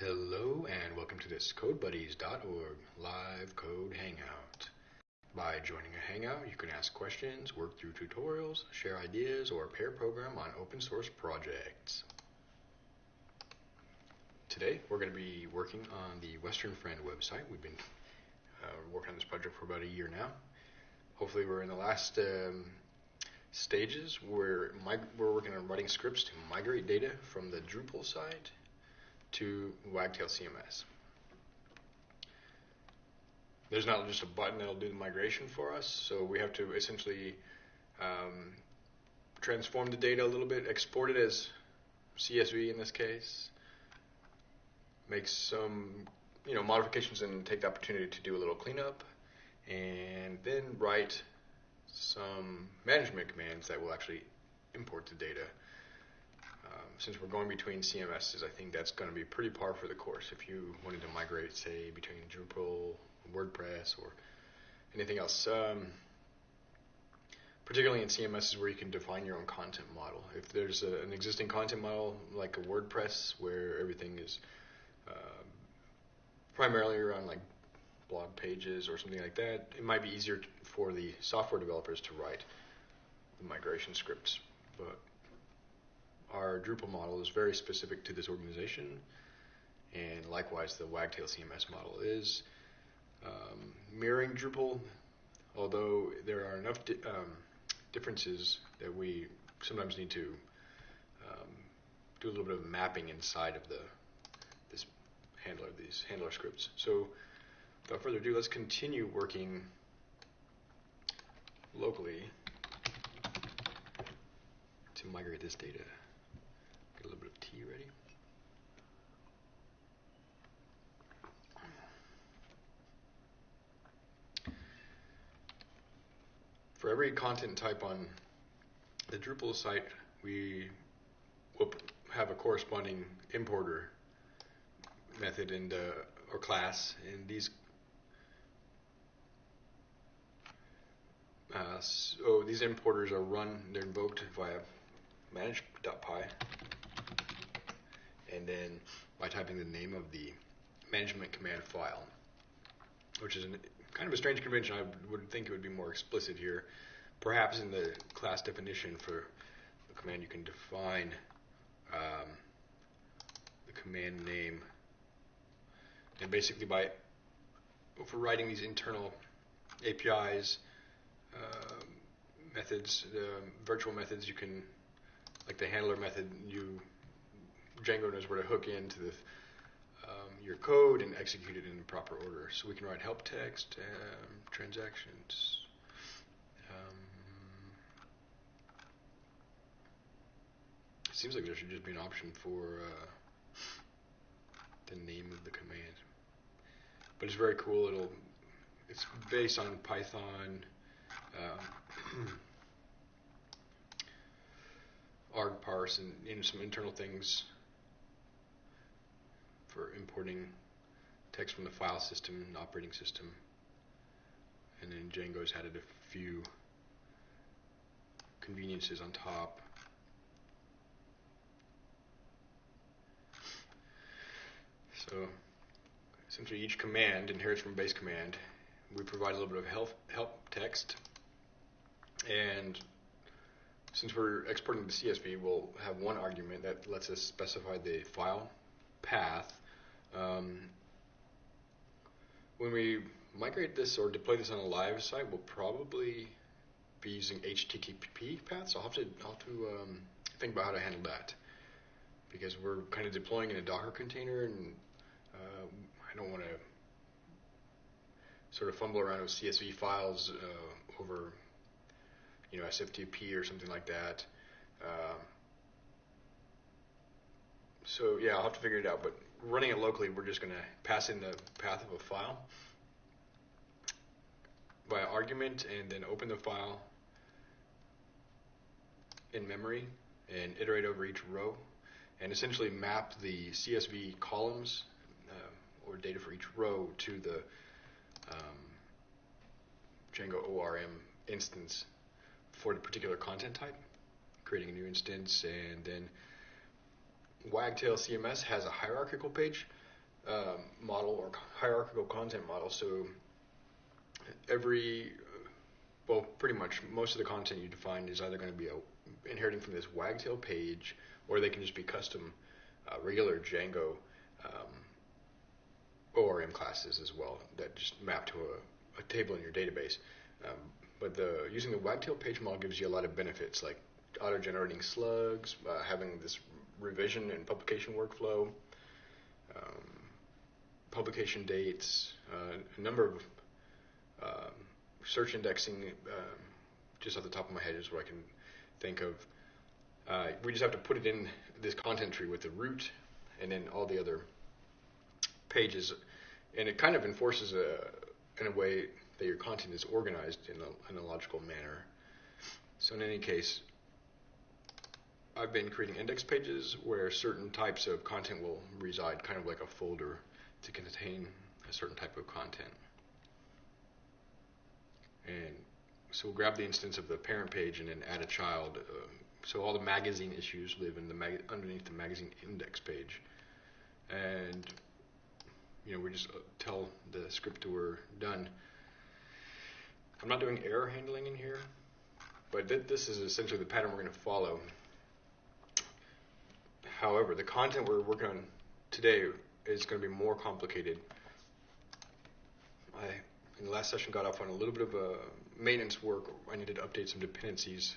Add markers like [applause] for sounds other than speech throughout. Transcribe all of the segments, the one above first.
Hello and welcome to this CodeBuddies.org live code hangout. By joining a hangout, you can ask questions, work through tutorials, share ideas, or pair program on open source projects. Today, we're going to be working on the Western Friend website. We've been uh, working on this project for about a year now. Hopefully, we're in the last um, stages where we're working on writing scripts to migrate data from the Drupal site to Wagtail CMS. There's not just a button that'll do the migration for us, so we have to essentially um, transform the data a little bit, export it as CSV in this case, make some you know modifications and take the opportunity to do a little cleanup, and then write some management commands that will actually import the data since we're going between CMSs, I think that's going to be pretty par for the course. If you wanted to migrate, say, between Drupal, WordPress, or anything else, um, particularly in CMSs where you can define your own content model. If there's a, an existing content model like a WordPress where everything is uh, primarily around like blog pages or something like that, it might be easier for the software developers to write the migration scripts. But our Drupal model is very specific to this organization, and likewise the Wagtail CMS model is. Um, mirroring Drupal, although there are enough di- um, differences that we sometimes need to um, do a little bit of mapping inside of the this handler, these handler scripts. So, without further ado, let's continue working locally to migrate this data ready. For every content type on the Drupal site, we will have a corresponding importer method and uh, or class, and these uh, so these importers are run. They're invoked via manage.py and then by typing the name of the management command file, which is an, kind of a strange convention. I would think it would be more explicit here. Perhaps in the class definition for the command, you can define um, the command name, and basically by overriding these internal APIs, uh, methods, uh, virtual methods, you can, like the handler method, you Django knows where to hook into the, um, your code and execute it in the proper order. So we can write help text, um, transactions. Um, it seems like there should just be an option for uh, the name of the command. But it's very cool. It'll it's based on Python. Uh, [clears throat] argparse and you know, some internal things for importing text from the file system and operating system. And then Django's added a few conveniences on top. So essentially each command inherits from base command. We provide a little bit of help, help text. And since we're exporting the CSV, we'll have one argument that lets us specify the file path um, when we migrate this or deploy this on a live site, we'll probably be using HTTP paths. I'll have to, I'll have to um, think about how to handle that because we're kind of deploying in a Docker container, and uh, I don't want to sort of fumble around with CSV files uh, over, you know, SFTP or something like that. Uh, so yeah, I'll have to figure it out. But running it locally, we're just going to pass in the path of a file by argument and then open the file in memory and iterate over each row and essentially map the CSV columns uh, or data for each row to the um, Django ORM instance for the particular content type, creating a new instance and then Wagtail CMS has a hierarchical page um, model or hierarchical content model. So every, well, pretty much most of the content you define is either going to be a, inheriting from this wagtail page, or they can just be custom uh, regular Django um, ORM classes as well that just map to a, a table in your database. Um, but the using the wagtail page model gives you a lot of benefits like auto-generating slugs, uh, having this revision and publication workflow, um, publication dates, uh, a number of um, search indexing. Um, just off the top of my head is what I can think of. Uh, we just have to put it in this content tree with the root and then all the other pages, and it kind of enforces a in a way that your content is organized in a, in a logical manner. So in any case, I've been creating index pages where certain types of content will reside, kind of like a folder to contain a certain type of content. And so we'll grab the instance of the parent page and then add a child. Uh, so all the magazine issues live in the underneath the magazine index page. And you know, we just uh, tell the script we're done. I'm not doing error handling in here, but th- this is essentially the pattern we're going to follow. However, the content we're working on today is going to be more complicated. I, in the last session, got off on a little bit of a maintenance work. I needed to update some dependencies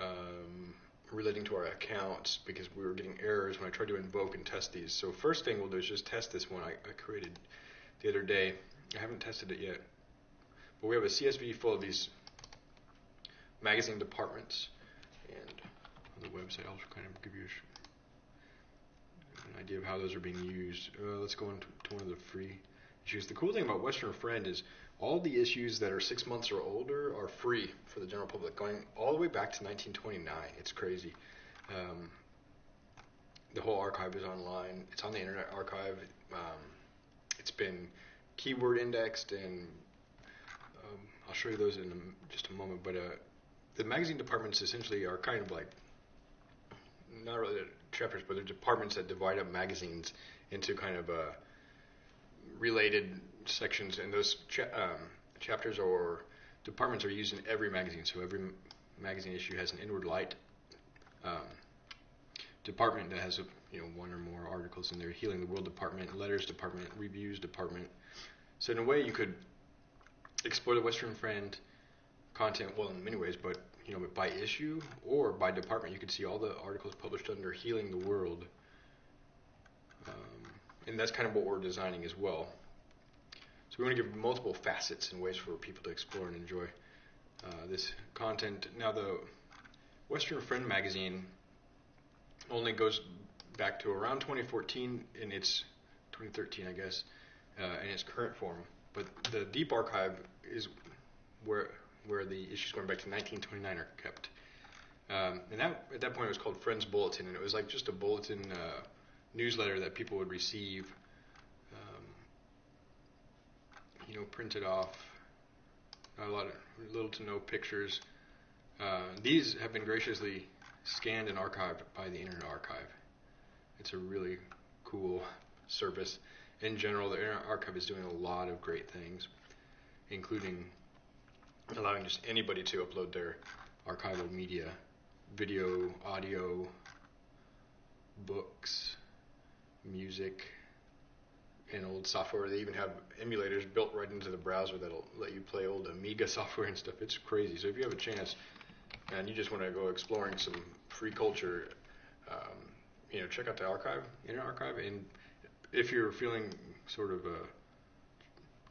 um, relating to our accounts because we were getting errors when I tried to invoke and test these. So first thing we'll do is just test this one I, I created the other day. I haven't tested it yet. But we have a CSV full of these magazine departments. And the website, I'll kind of give you an idea of how those are being used. Uh, let's go into to one of the free issues. The cool thing about Western Friend is all the issues that are six months or older are free for the general public, going all the way back to 1929. It's crazy. Um, the whole archive is online. It's on the Internet Archive. Um, it's been keyword indexed, and um, I'll show you those in just a moment. But uh, the magazine departments essentially are kind of like not really chapters, but they're departments that divide up magazines into kind of uh, related sections, and those cha- um, chapters or departments are used in every magazine. So every m- magazine issue has an inward light um, department that has a, you know one or more articles in there. Healing the World department, letters department, reviews department. So in a way, you could explore the Western Friend content well in many ways, but you know by issue or by department, you can see all the articles published under Healing the World. Um, and that's kind of what we're designing as well. So we want to give multiple facets and ways for people to explore and enjoy uh, this content. Now, the Western Friend magazine only goes back to around 2014 in its 2013, I guess, uh, in its current form. But the deep archive is where where the issues going back to 1929 are kept. Um, and that at that point it was called Friends Bulletin, and it was like just a bulletin uh, newsletter that people would receive you know, printed off. Not a lot of little to no pictures. Uh, these have been graciously scanned and archived by the Internet Archive. It's a really cool service. In general, the Internet Archive is doing a lot of great things, including allowing just anybody to upload their archival media, video, audio, books, music, and old software. They even have emulators built right into the browser that'll let you play old Amiga [laughs] software and stuff. It's crazy. So if you have a chance and you just want to go exploring some free culture, um, you know, check out the archive, Internet Archive, and if you're feeling sort of uh,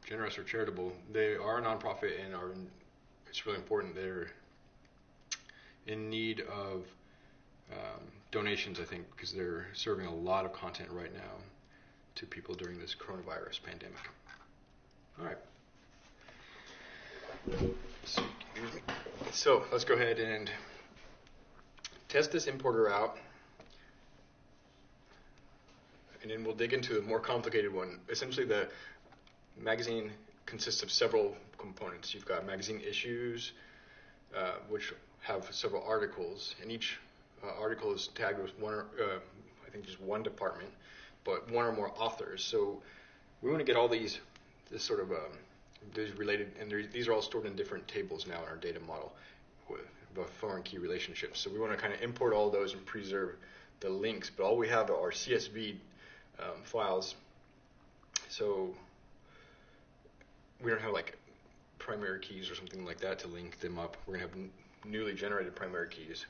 generous or charitable, they are a nonprofit and are. It's really important. They're in need of um, donations, I think, because they're serving a lot of content right now to people during this coronavirus pandemic. All right. So let's go ahead and test this importer out. And then we'll dig into a more complicated one. Essentially, the magazine consists of several components. You've got magazine issues, uh, which have several articles, and each uh, article is tagged with one, uh, I think, just one department but one or more authors. So we want to get all these, this sort of um, these related, and these are all stored in different tables now in our data model with foreign key relationships. So we want to kind of import all those and preserve the links, but all we have are CSV um, files. So we don't have like primary keys or something like that to link them up. We're going to have newly generated primary keys.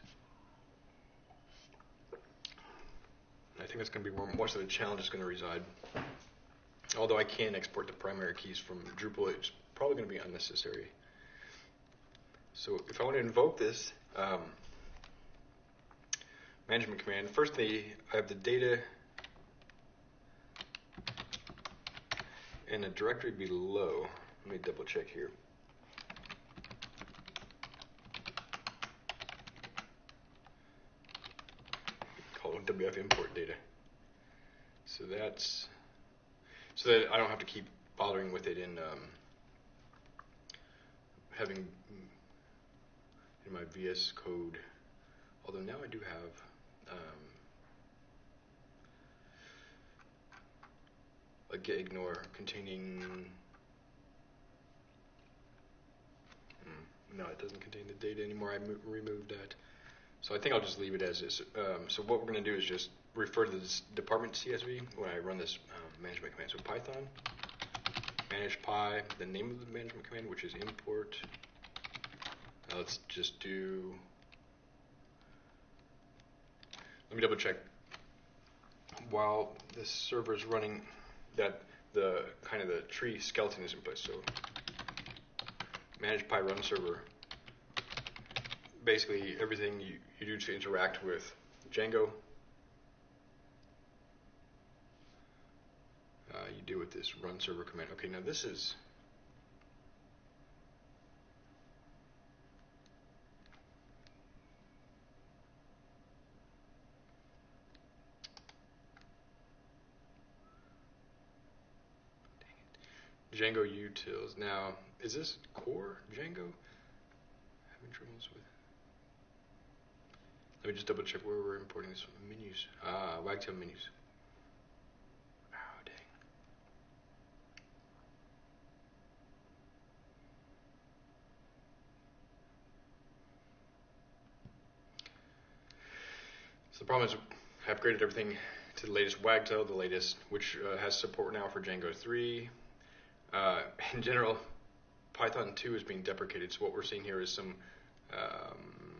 I think that's going to be where most of the challenge is going to reside. Although I can export the primary keys from Drupal, it's probably going to be unnecessary. So if I want to invoke this um, management command, first the, I have the data in a directory below. Let me double check here. WF import data. So that's so that I don't have to keep bothering with it in um, having in my VS Code. Although now I do have um, a gitignore containing. Hmm, no, it doesn't contain the data anymore. I removed that. So I think I'll just leave it as is. Um, so what we're going to do is just refer to this department CSV when I run this um, management command. So Python manage py, the name of the management command, which is import. Now let's just do. Let me double check. While this server is running, that the kind of the tree skeleton is in place. So manage py run server. Basically, everything you, you do to interact with Django uh, you do with this run server command. Okay, now this is Django utils. Now, is this core Django? Having troubles with. Let me just double check where we're importing this menus. Ah, Wagtail menus. So the problem is I upgraded everything to the latest Wagtail, the latest, which uh, has support now for Django 3. Uh, [laughs] in general, Python 2 is being deprecated, so what we're seeing here is some um,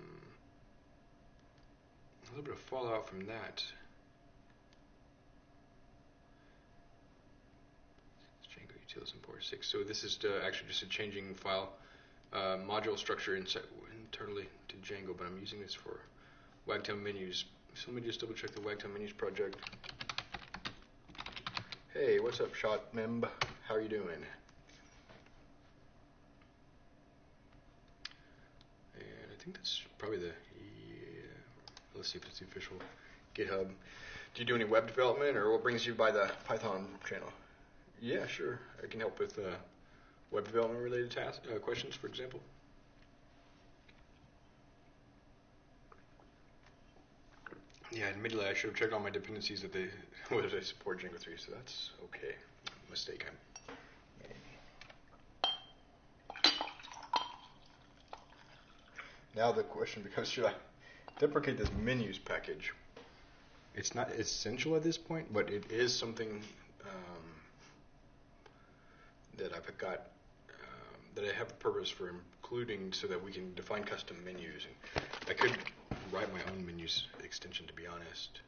a little bit of fallout from that. Django utils import six. So this is uh, actually just a changing file uh, module structure internally to Django, but I'm using this for Wagtail menus so let me just double check the Wagtail Menus project. Hey, what's up, Shot Memb? How are you doing? And I think that's probably the, let's see if it's the official GitHub. Do you do any web development or what brings you by the Python channel? Yeah, sure. I can help with uh, web development related tasks, uh, questions, for example. Yeah, admittedly, I should have checked all my dependencies that they [laughs] whether they support Django 3, so that's okay. Mistake. I Now the question becomes: Should I deprecate this menus package? It's not essential at this point, but it is something um, that I've got um, that I have a purpose for including, so that we can define custom menus. And I could write my own menus extension, to be honest.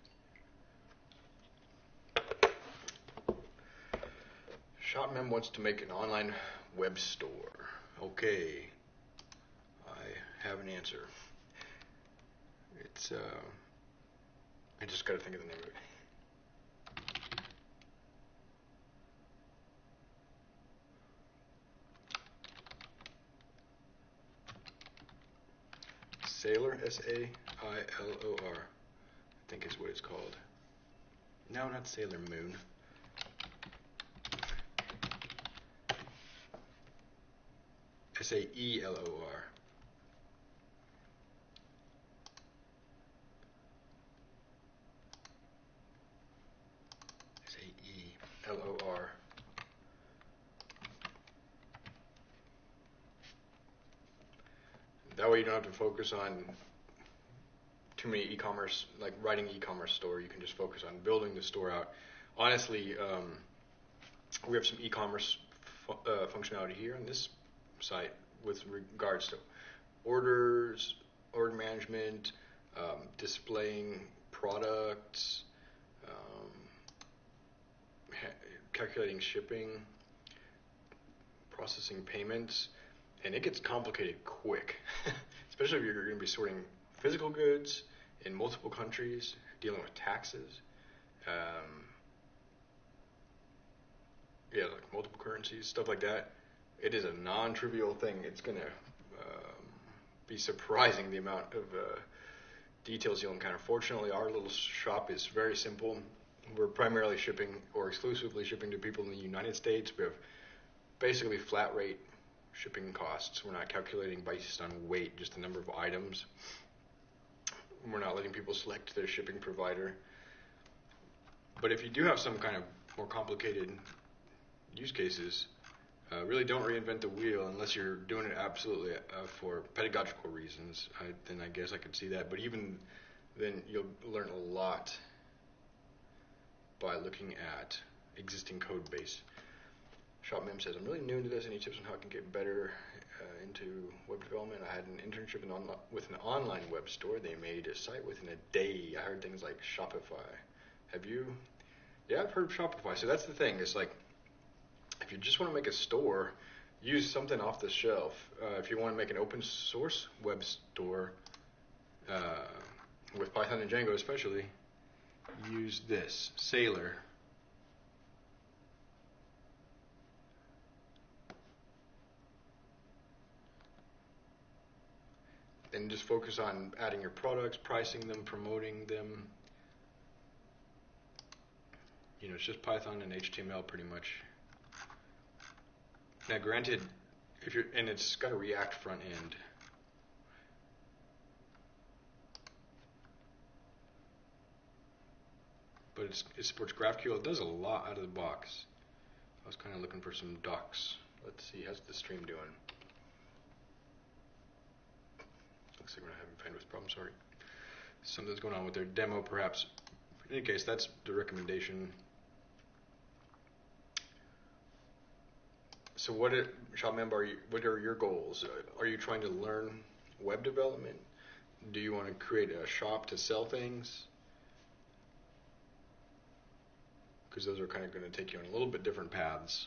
Shotmem wants to make an online web store. Okay, I have an answer. It's, uh, I just gotta think of the name of it. Saleor, S A I L O R, I think is what it's called. No, not Sailor Moon. S A E L O R. O R. That way you don't have to focus on too many e-commerce, like writing e-commerce store. You can just focus on building the store out. Honestly, um, we have some e-commerce fu- uh, functionality here on this site with regards to orders, order management, um, displaying products, um, ha- calculating shipping, processing payments, and it gets complicated quick, [laughs] especially if you're going to be sorting physical goods in multiple countries, dealing with taxes. Um, yeah, like multiple currencies, stuff like that. It is a non-trivial thing. It's gonna um, be surprising the amount of uh, details you'll encounter. Fortunately, our little shop is very simple. We're primarily shipping or exclusively shipping to people in the United States. We have basically flat rate shipping costs. We're not calculating based on weight, just the number of items. We're not letting people select their shipping provider. But if you do have some kind of more complicated use cases, uh, really don't reinvent the wheel unless you're doing it absolutely uh, for pedagogical reasons. I, then I guess I could see that. But even then, you'll learn a lot by looking at existing code base. ShopMem says, I'm really new into this. Any tips on how I can get better uh, into web development? I had an internship in onli- with an online web store. They made a site within a day. I heard things like Shopify. Have you? Yeah, I've heard of Shopify. So that's the thing. It's like if you just want to make a store, use something off the shelf. Uh, if you want to make an open source web store uh, with Python and Django, especially, use this Saleor. Then just focus on adding your products, pricing them, promoting them. You know, it's just Python and HTML pretty much. Now, granted, if you're and it's got a React front end. But it supports GraphQL. It does a lot out of the box. I was kind of looking for some docs. Let's see, how's the stream doing? Looks like we're not having bandwidth problems. Sorry. Something's going on with their demo, perhaps. In any case, that's the recommendation. So, what shop member, are you, what are your goals? Are you trying to learn web development? Do you want to create a shop to sell things? Because those are kind of going to take you on a little bit different paths.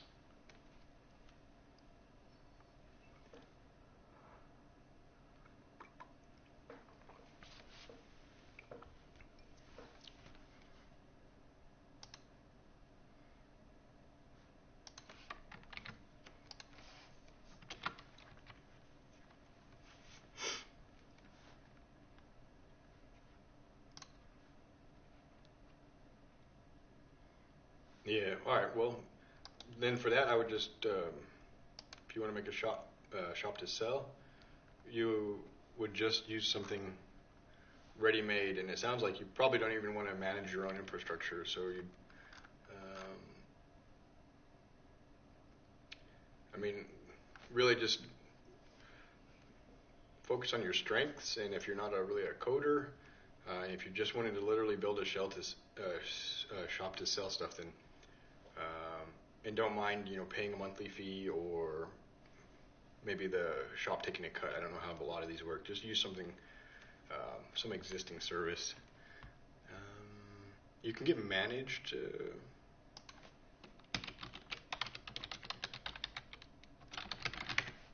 Yeah. All right. Well, then for that, I would just, um, if you want to make a shop uh, shop to sell, you would just use something ready-made, and it sounds like you probably don't even want to manage your own infrastructure. So you, um, I mean, really just focus on your strengths, and if you're not a, really a coder, uh, if you just wanted to literally build a shell to uh, uh, shop to sell stuff, then and don't mind you know paying a monthly fee or maybe the shop taking a cut. I don't know how a lot of these work. Just use something, um, some existing service. Um, you can get managed. Uh,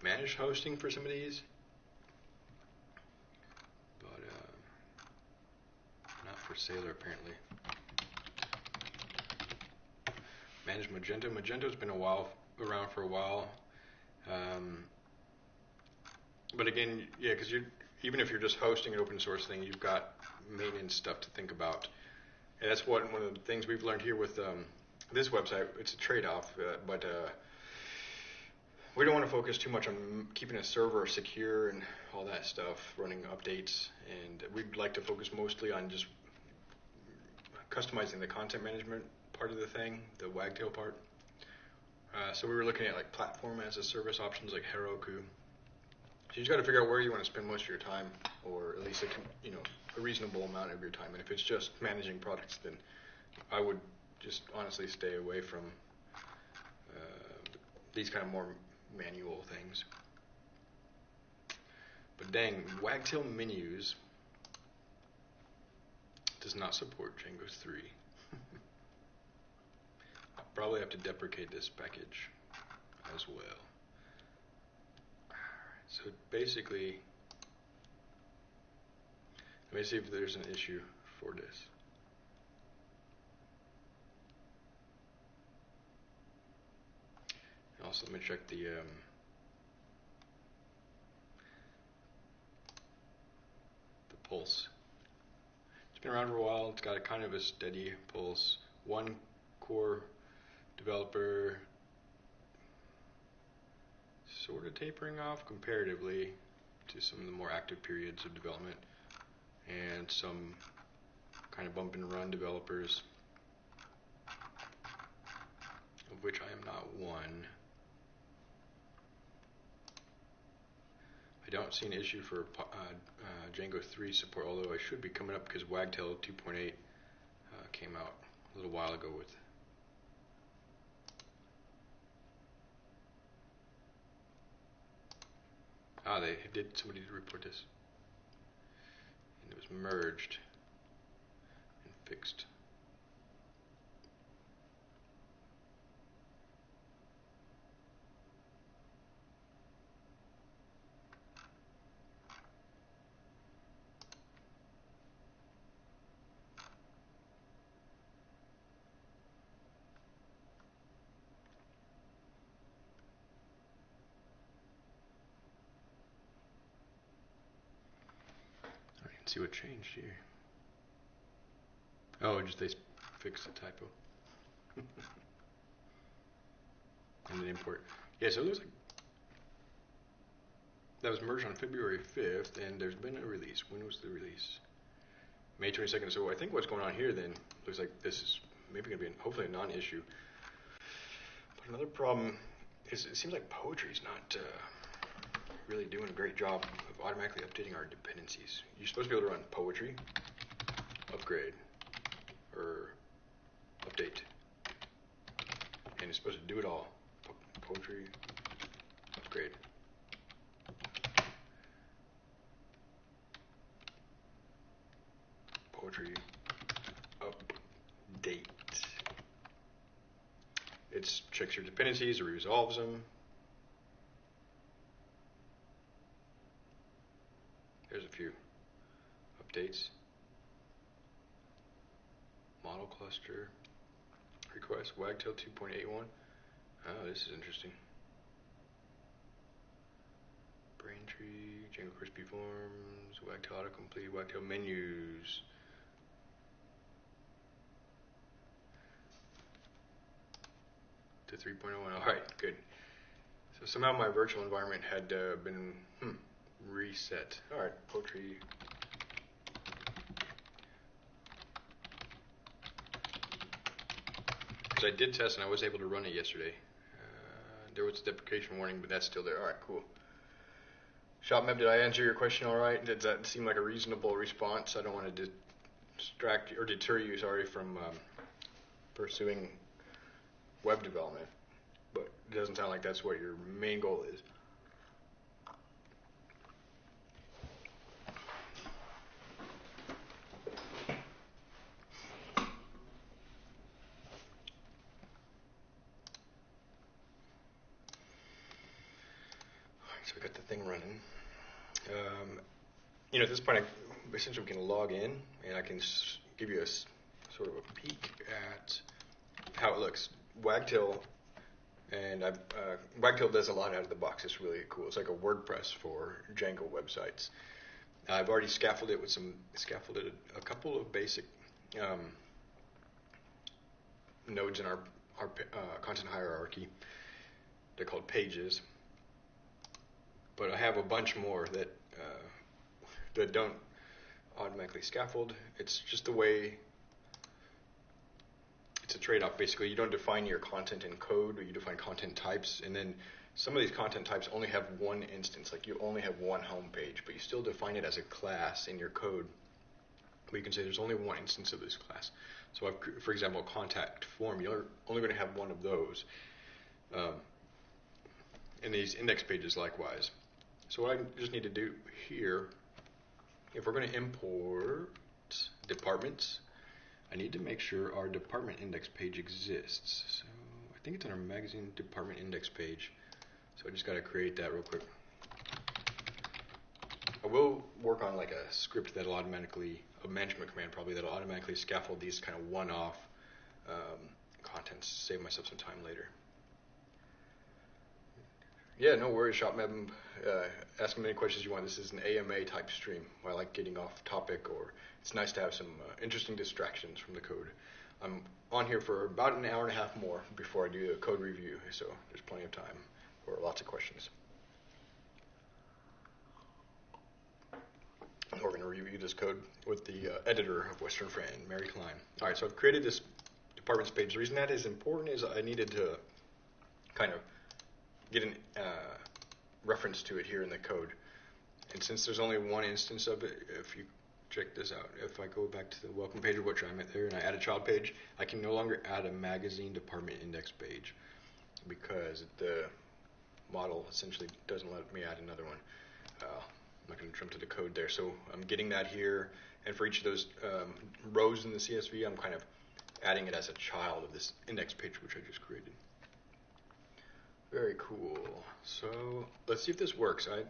managed hosting for some of these, but uh, not for Saleor apparently. Managed Magento. Magento's been a while around for a while. Um, but again, yeah, because you even if you're just hosting an open source thing, you've got maintenance stuff to think about, and that's what one of the things we've learned here with um, this website. It's a trade-off, uh, but uh, we don't want to focus too much on keeping a server secure and all that stuff, running updates, and we'd like to focus mostly on just customizing the content management part of the thing, the Wagtail part. Uh, so we were looking at like platform as a service options like Heroku. So you just got to figure out where you want to spend most of your time, or at least a you know a reasonable amount of your time. And if it's just managing products, then I would just honestly stay away from uh, these kind of more manual things. But dang, Wagtail menus does not support Django 3. Probably have to deprecate this package as well. So basically, let me see if there's an issue for this. Also, let me check the um, the pulse. It's been around for a while. It's got a kind of a steady pulse. One core developer sort of tapering off comparatively to some of the more active periods of development and some kind of bump and run developers of which I am not one. I don't see an issue for uh, uh, Django 3 support, although I should be coming up because Wagtail 2.8 uh, came out a little while ago with. Ah, they did. Somebody did report this, and it was merged and fixed. See what changed here. Oh, just they fixed the typo. [laughs] and then import. Yeah, so it looks like that was merged on February 5th, and there's been a release. When was the release? May 22nd. So I think what's going on here then looks like this is maybe going to be an, hopefully a non-issue. But another problem is it seems like poetry is not. Uh, really doing a great job automatically updating our dependencies. You're supposed to be able to run poetry, upgrade, or update. And it's supposed to do it all. Po poetry, upgrade. Poetry, update. It checks your dependencies, it resolves them, There's a few updates. Model cluster request Wagtail 2.81. Oh, this is interesting. Braintree, Django Crispy Forms, Wagtail autocomplete, Wagtail menus. To 3.01. All right, good. So somehow my virtual environment had uh, been hmm, reset. All right, poetry. Because I did test and I was able to run it yesterday. Uh, there was a deprecation warning, but that's still there. All right, cool. ShopMeb, did I answer your question all right? Did that seem like a reasonable response? I don't want to distract or deter you, sorry, from um, pursuing web development, but it doesn't sound like that's what your main goal is. so we got the thing running. Um, you know, at this point, I, essentially can log in and I can give you a sort of a peek at how it looks. Wagtail and uh, Wagtail does a lot out of the box. It's really cool. It's like a WordPress for Django websites. I've already scaffolded it with some scaffolded a, a couple of basic um, nodes in our our uh, content hierarchy. They're called pages but I have a bunch more that uh, that don't automatically scaffold. It's just the way it's a trade-off. Basically, you don't define your content in code, you define content types, and then some of these content types only have one instance. Like you only have one home page, but you still define it as a class in your code. But you can say there's only one instance of this class. So, I've, for example, contact form, you're only going to have one of those. Um, and these index pages likewise. So what I just need to do here, if we're going to import departments, I need to make sure our department index page exists. So I think it's on our magazine department index page. So I just got to create that real quick. I will work on like a script that'll automatically, a management command probably, that'll automatically scaffold these kind of one-off um, contents, save myself some time later. Yeah, no worries, ShopMeb. Uh, ask me any questions you want. This is an AMA type stream. I like getting off topic, or it's nice to have some uh, interesting distractions from the code. I'm on here for about an hour and a half more before I do a code review, so there's plenty of time for lots of questions. We're going to review this code with the uh, editor of Western Friend, Mary Klein. All right, so I've created this departments page. The reason that is important is I needed to kind of get a uh, reference to it here in the code. And since there's only one instance of it, if you check this out, if I go back to the welcome page, which I'm at there, and I add a child page, I can no longer add a magazine department index page because the model essentially doesn't let me add another one. Uh, I'm not going to jump to the code there. So I'm getting that here, and for each of those um, rows in the CSV, I'm kind of adding it as a child of this index page which I just created. Very cool. So let's see if this works. I,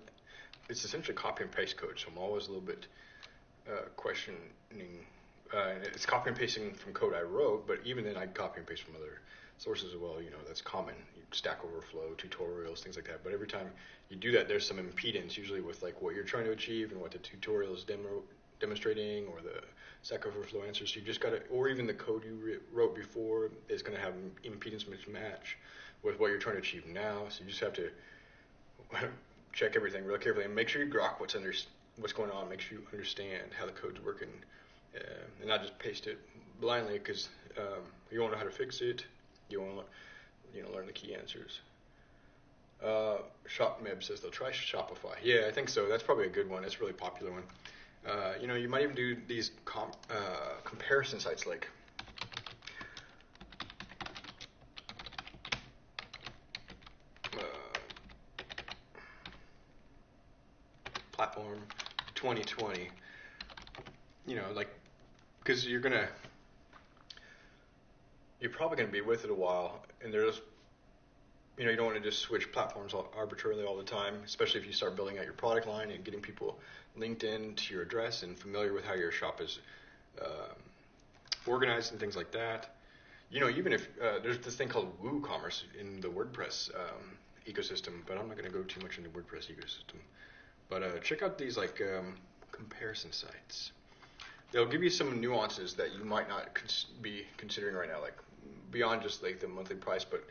it's essentially copy and paste code, so I'm always a little bit uh, questioning. Uh, it's copy and pasting from code I wrote, but even then I copy and paste from other sources as well. You know, that's common. Stack Overflow, tutorials, things like that. But every time you do that, there's some impedance, usually with like what you're trying to achieve and what the tutorial is demo, demonstrating, or the Stack Overflow answers. So you just got to, or even the code you wrote before is going to have impedance mismatch with what you're trying to achieve now. So you just have to [laughs] check everything real carefully and make sure you grok what's under what's going on. Make sure you understand how the code's working, uh, and not just paste it blindly because um, you won't know how to fix it. You want to you know learn the key answers. Uh, ShopMeb says they'll try Shopify. Yeah, I think so. That's probably a good one. It's a really popular one. Uh, you know, you might even do these com- uh, comparison sites like platform 2020 you know like because you're gonna you're probably gonna be with it a while and there's you know you don't want to just switch platforms arbitrarily all the time especially if you start building out your product line and getting people linked in to your address and familiar with how your shop is uh, organized and things like that. You know even if uh, there's this thing called woocommerce in the wordpress um, ecosystem but i'm not going to go too much into wordpress ecosystem but uh, check out these like um, comparison sites. They'll give you some nuances that you might not cons- be considering right now, like beyond just like the monthly price. But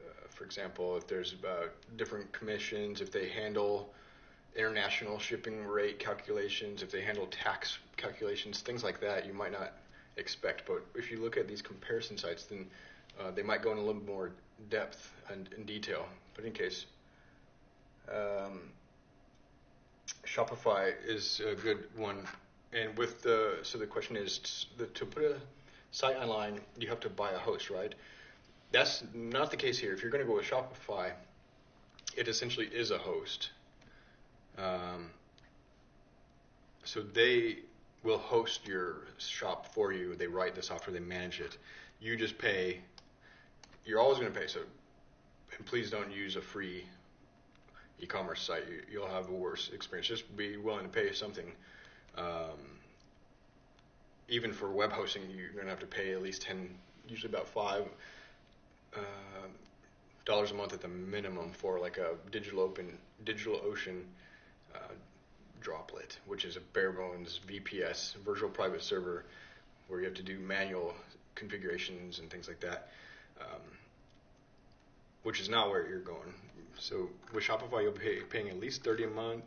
uh, for example, if there's uh, different commissions, if they handle international shipping rate calculations, if they handle tax calculations, things like that, you might not expect. But if you look at these comparison sites, then uh, they might go in a little more depth and in detail. But in case. Um, Shopify is a good one. And with the so the question is the, to put a site online, you have to buy a host, right? That's not the case here. If you're going to go with Shopify, it essentially is a host. Um, so they will host your shop for you. They write the software, they manage it. You just pay. You're always going to pay. So, and please don't use a free e-commerce site, you, will have a worse experience. Just be willing to pay something. Um, even for web hosting, you're going to have to pay at least ten, usually about five uh, dollars a month at the minimum for like a digital open digital ocean uh, droplet, which is a bare bones VPS virtual private server where you have to do manual configurations and things like that. Um, which is not where you're going. So with Shopify, you'll be paying at least 30 a month.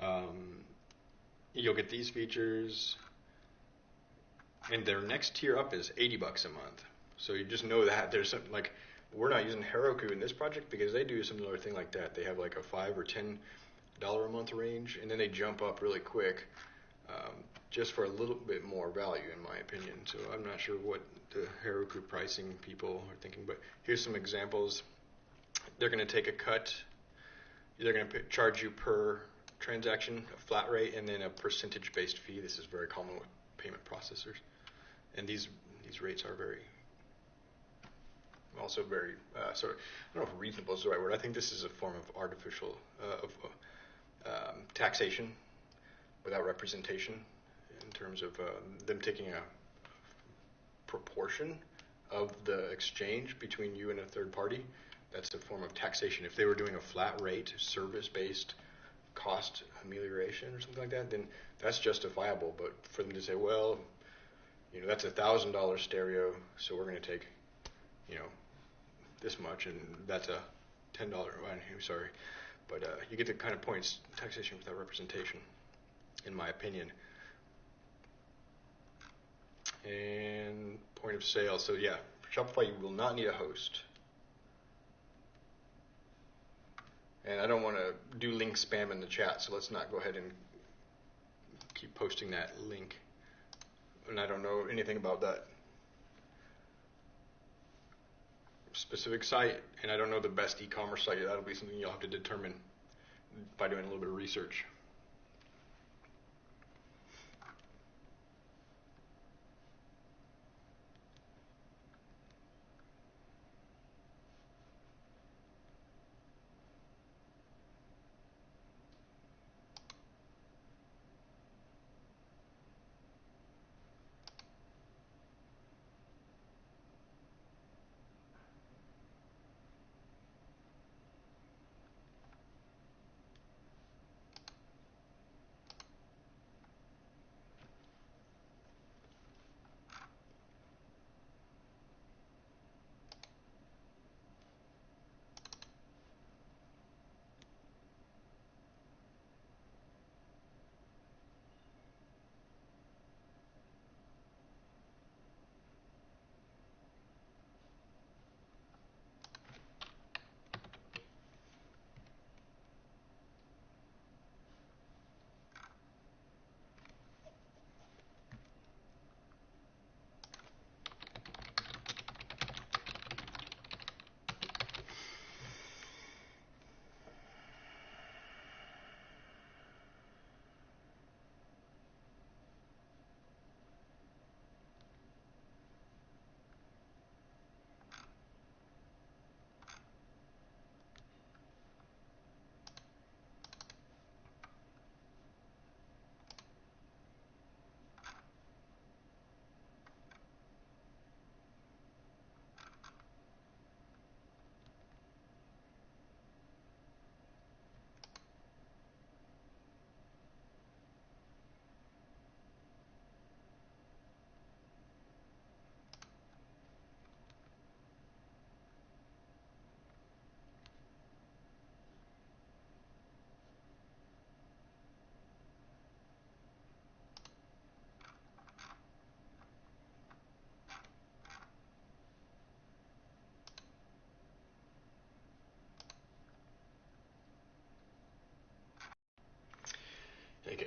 Um, you'll get these features. And their next tier up is 80 bucks a month. So you just know that there's something like we're not using Heroku in this project because they do a similar thing like that. They have like a five or ten dollar a month range, and then they jump up really quick, um, just for a little bit more value, in my opinion. So I'm not sure what the Heroku pricing people are thinking, but here's some examples. They're going to take a cut. They're going to charge you per transaction, a flat rate, and then a percentage-based fee. This is very common with payment processors, and these these rates are very also very uh, sort of I don't know if reasonable is the right word. I think this is a form of artificial uh, of uh, um, taxation without representation in terms of um, them taking a proportion of the exchange between you and a third party. That's a form of taxation. If they were doing a flat rate, service-based cost amelioration or something like that, then that's justifiable. But for them to say, well, you know, that's a thousand dollar stereo, so we're going to take, you know, this much, and that's a ten dollar. I'm sorry, but uh, you get the kind of points taxation without representation, in my opinion. And point of sale. So yeah, Shopify you will not need a host. And I don't want to do link spam in the chat, so let's not go ahead and keep posting that link. And I don't know anything about that specific site, and I don't know the best e-commerce site. That'll be something you'll have to determine by doing a little bit of research.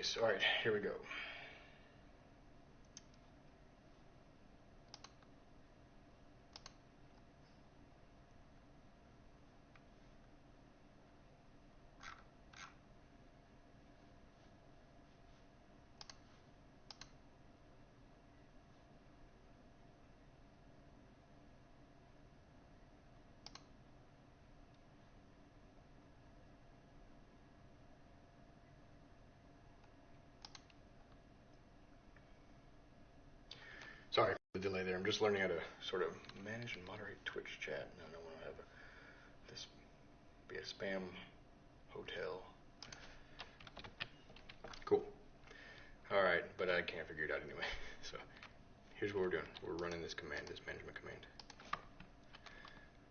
So all right, here we go. Sorry for the delay there. I'm just learning how to sort of manage and moderate Twitch chat. No, I don't have a, this be a spam hotel. Cool. All right, but I can't figure it out anyway. [laughs] So here's what we're doing. We're running this command, this management command.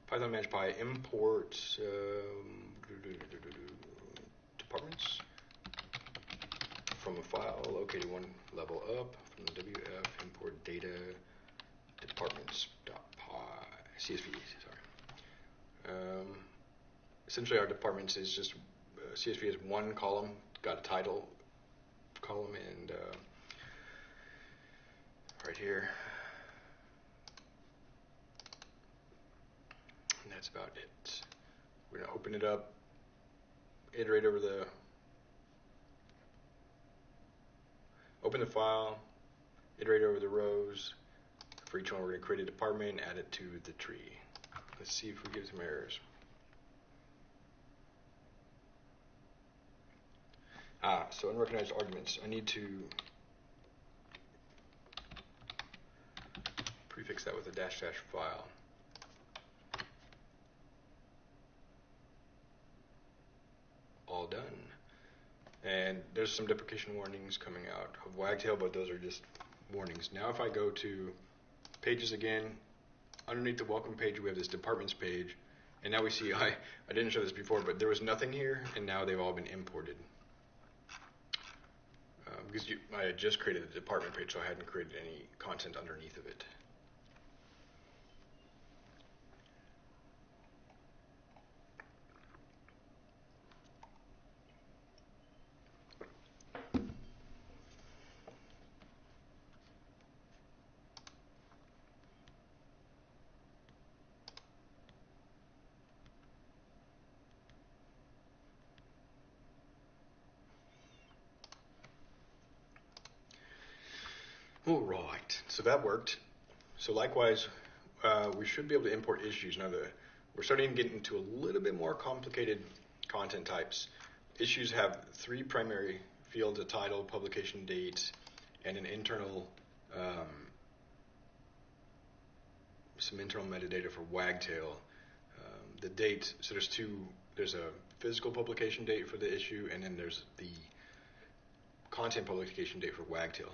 Python manage py import um, departments from a file located one level up from the WF import data departments.py. CSV, sorry. Um, essentially, our departments is just uh, CSV is one column, got a title column, and uh, right here. And that's about it. We're to open it up, iterate over the, open the file, iterate over the rows. For each one, we're going to create a department, and add it to the tree. Let's see if we get some errors. Ah, so unrecognized arguments. I need to prefix that with a dash dash file. All done. And there's some deprecation warnings coming out of Wagtail, but those are just warnings. Now if I go to pages again, underneath the welcome page we have this departments page, and now we see, [laughs] I, I didn't show this before, but there was nothing here, and now they've all been imported. Uh, because you, I had just created the department page, so I hadn't created any content underneath of it. All right, so that worked. So likewise, uh, we should be able to import issues. Now, the, we're starting to get into a little bit more complicated content types. Issues have three primary fields, a title, publication date, and an internal, um, some internal metadata for Wagtail. Um, the date, so there's two, there's a physical publication date for the issue, and then there's the content publication date for Wagtail.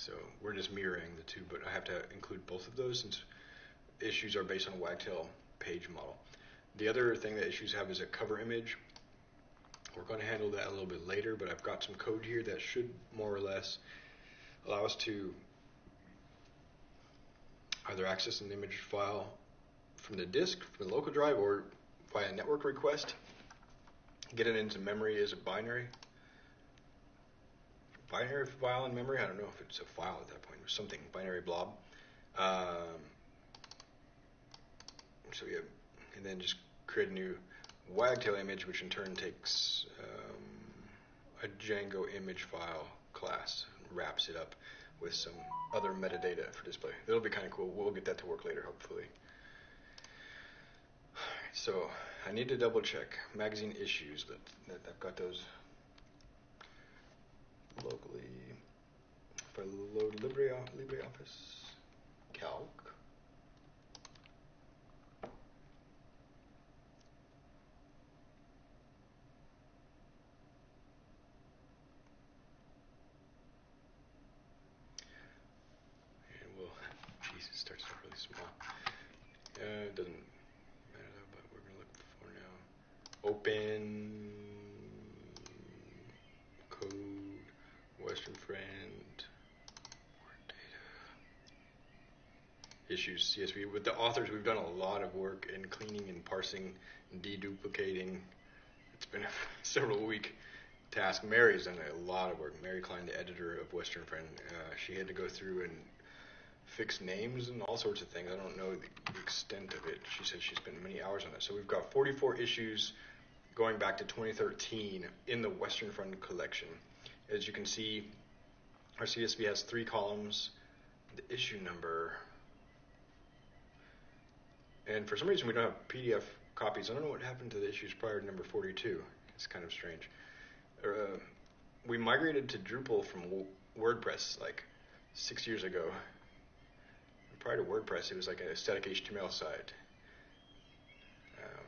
So we're just mirroring the two, but I have to include both of those since issues are based on a Wagtail page model. The other thing that issues have is a cover image. We're going to handle that a little bit later, but I've got some code here that should more or less allow us to either access an image file from the disk, from the local drive, or via a network request, get it into memory as a binary, binary file in memory. I don't know if it's a file at that point or something, binary blob. Um, so yeah, and then just create a new wagtail image, which in turn takes um, a Django image file class, and wraps it up with some other metadata for display. That'll be kind of cool. We'll get that to work later, hopefully. so I need to double check magazine issues that, that I've got those locally If I load LibreOffice, Calc. And we'll, [laughs] starts out really small. Doesn't matter though, but we're gonna look for now. Open code, Western Friend, issues, CSV. With the authors, we've done a lot of work in cleaning and parsing and deduplicating. It's been a [laughs] several week task. Mary's done a lot of work. Mary Klein, the editor of Western Friend, uh, she had to go through and fix names and all sorts of things. I don't know the, extent of it. She said she spent many hours on it. So we've got 44 issues going back to 2013 in the Western Friend collection. As you can see, our CSV has three columns, the issue number, and for some reason we don't have PDF copies. I don't know what happened to the issues prior to number 42. It's kind of strange. Uh, we migrated to Drupal from WordPress like six years ago. Prior to WordPress, it was like a static HTML site. Um,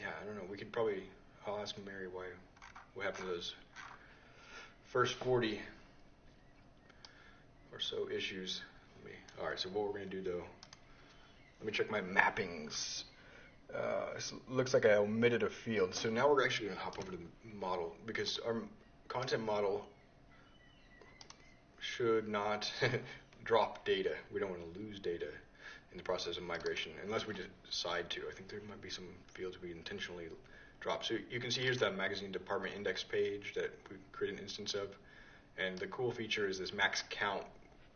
yeah, I don't know. We could probably. I'll ask Mary why. What happened to those first 40 or so issues? Me, all right. So what we're going to do though? Let me check my mappings. Uh, looks like I omitted a field. So now we're actually going to hop over to the model because our content model should not [laughs] drop data. We don't want to lose data. in the process of migration, unless we decide to. I think there might be some fields we intentionally drop. So you can see here's that magazine department index page that we create an instance of. And the cool feature is this max count.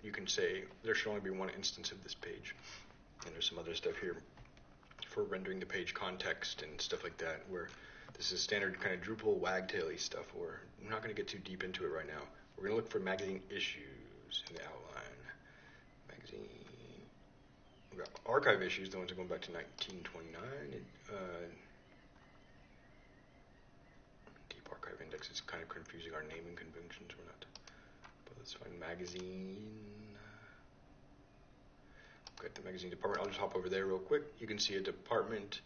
You can say there should only be one instance of this page. And there's some other stuff here for rendering the page context and stuff like that, where this is standard kind of Drupal wagtaily stuff. Where I'm not going to get too deep into it right now. We're going to look for magazine issues in the outline. Magazine. We've got archive issues, the ones that are going back to 1929. Uh, deep archive index is kind of confusing our naming conventions. We're not. But let's find magazine. Uh, got the magazine department. I'll just hop over there real quick. You can see a department.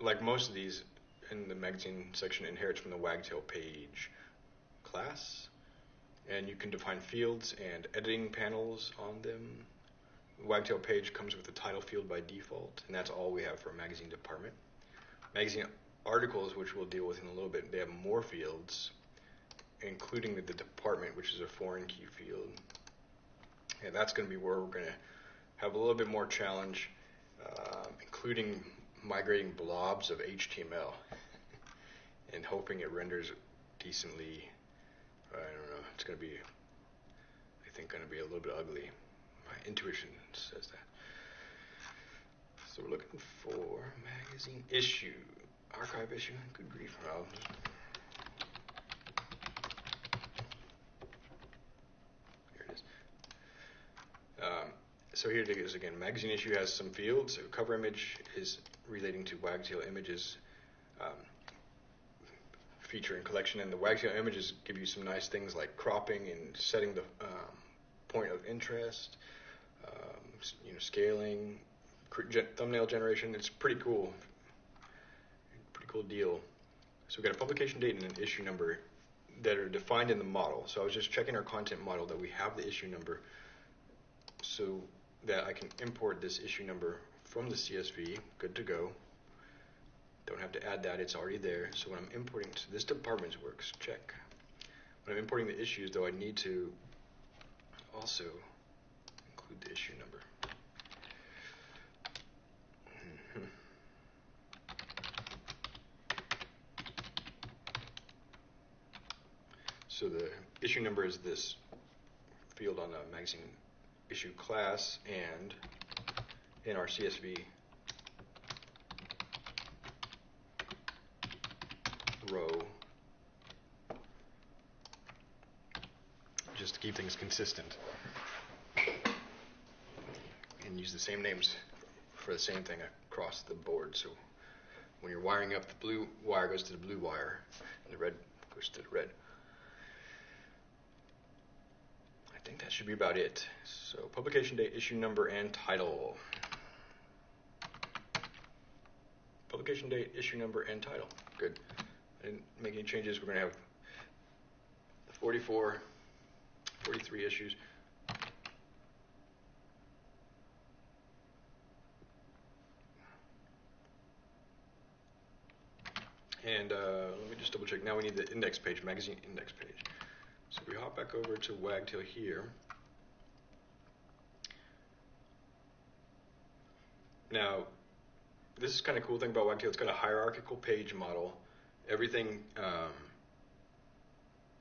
Like most of these in the magazine section, inherits from the wagtail page class, and you can define fields and editing panels on them. The Wagtail page comes with a title field by default, and that's all we have for a magazine department. Magazine articles, which we'll deal with in a little bit, they have more fields, including the, department, which is a foreign key field. And that's going to be where we're going to have a little bit more challenge, uh, including migrating blobs of HTML [laughs] and hoping it renders decently I don't know. It's going to be, I think, going to be a little bit ugly. My intuition says that. So we're looking for magazine issue, archive issue. Good grief. Here it is. Um, so here it is again. Magazine issue has some fields. So cover image is relating to wagtail images. Um, feature and collection, and the Wagtail images give you some nice things like cropping and setting the um, point of interest, um, you know, scaling, thumbnail generation. It's pretty cool, cool deal. So we've got a publication date and an issue number that are defined in the model. So I was just checking our content model that we have the issue number so that I can import this issue number from the CSV, good to go. Don't have to add that, it's already there. So when I'm importing, so this department's works, check. When I'm importing the issues, though, I need to also include the issue number. So the issue number is this field on the magazine issue class, and in our CSV row just to keep things consistent and use the same names for the same thing across the board. So when you're wiring up, the blue wire goes to the blue wire and the red goes to the red. I think that should be about it. So publication date, issue number, and title. Publication date, issue number, and title. Good I didn't make any changes, we're going to have 44, 43 issues. And uh, let me just double check. Now we need the index page, magazine index page. We hop back over to Wagtail here. Now, this is kind of cool thing about Wagtail. It's got a hierarchical page model everything um,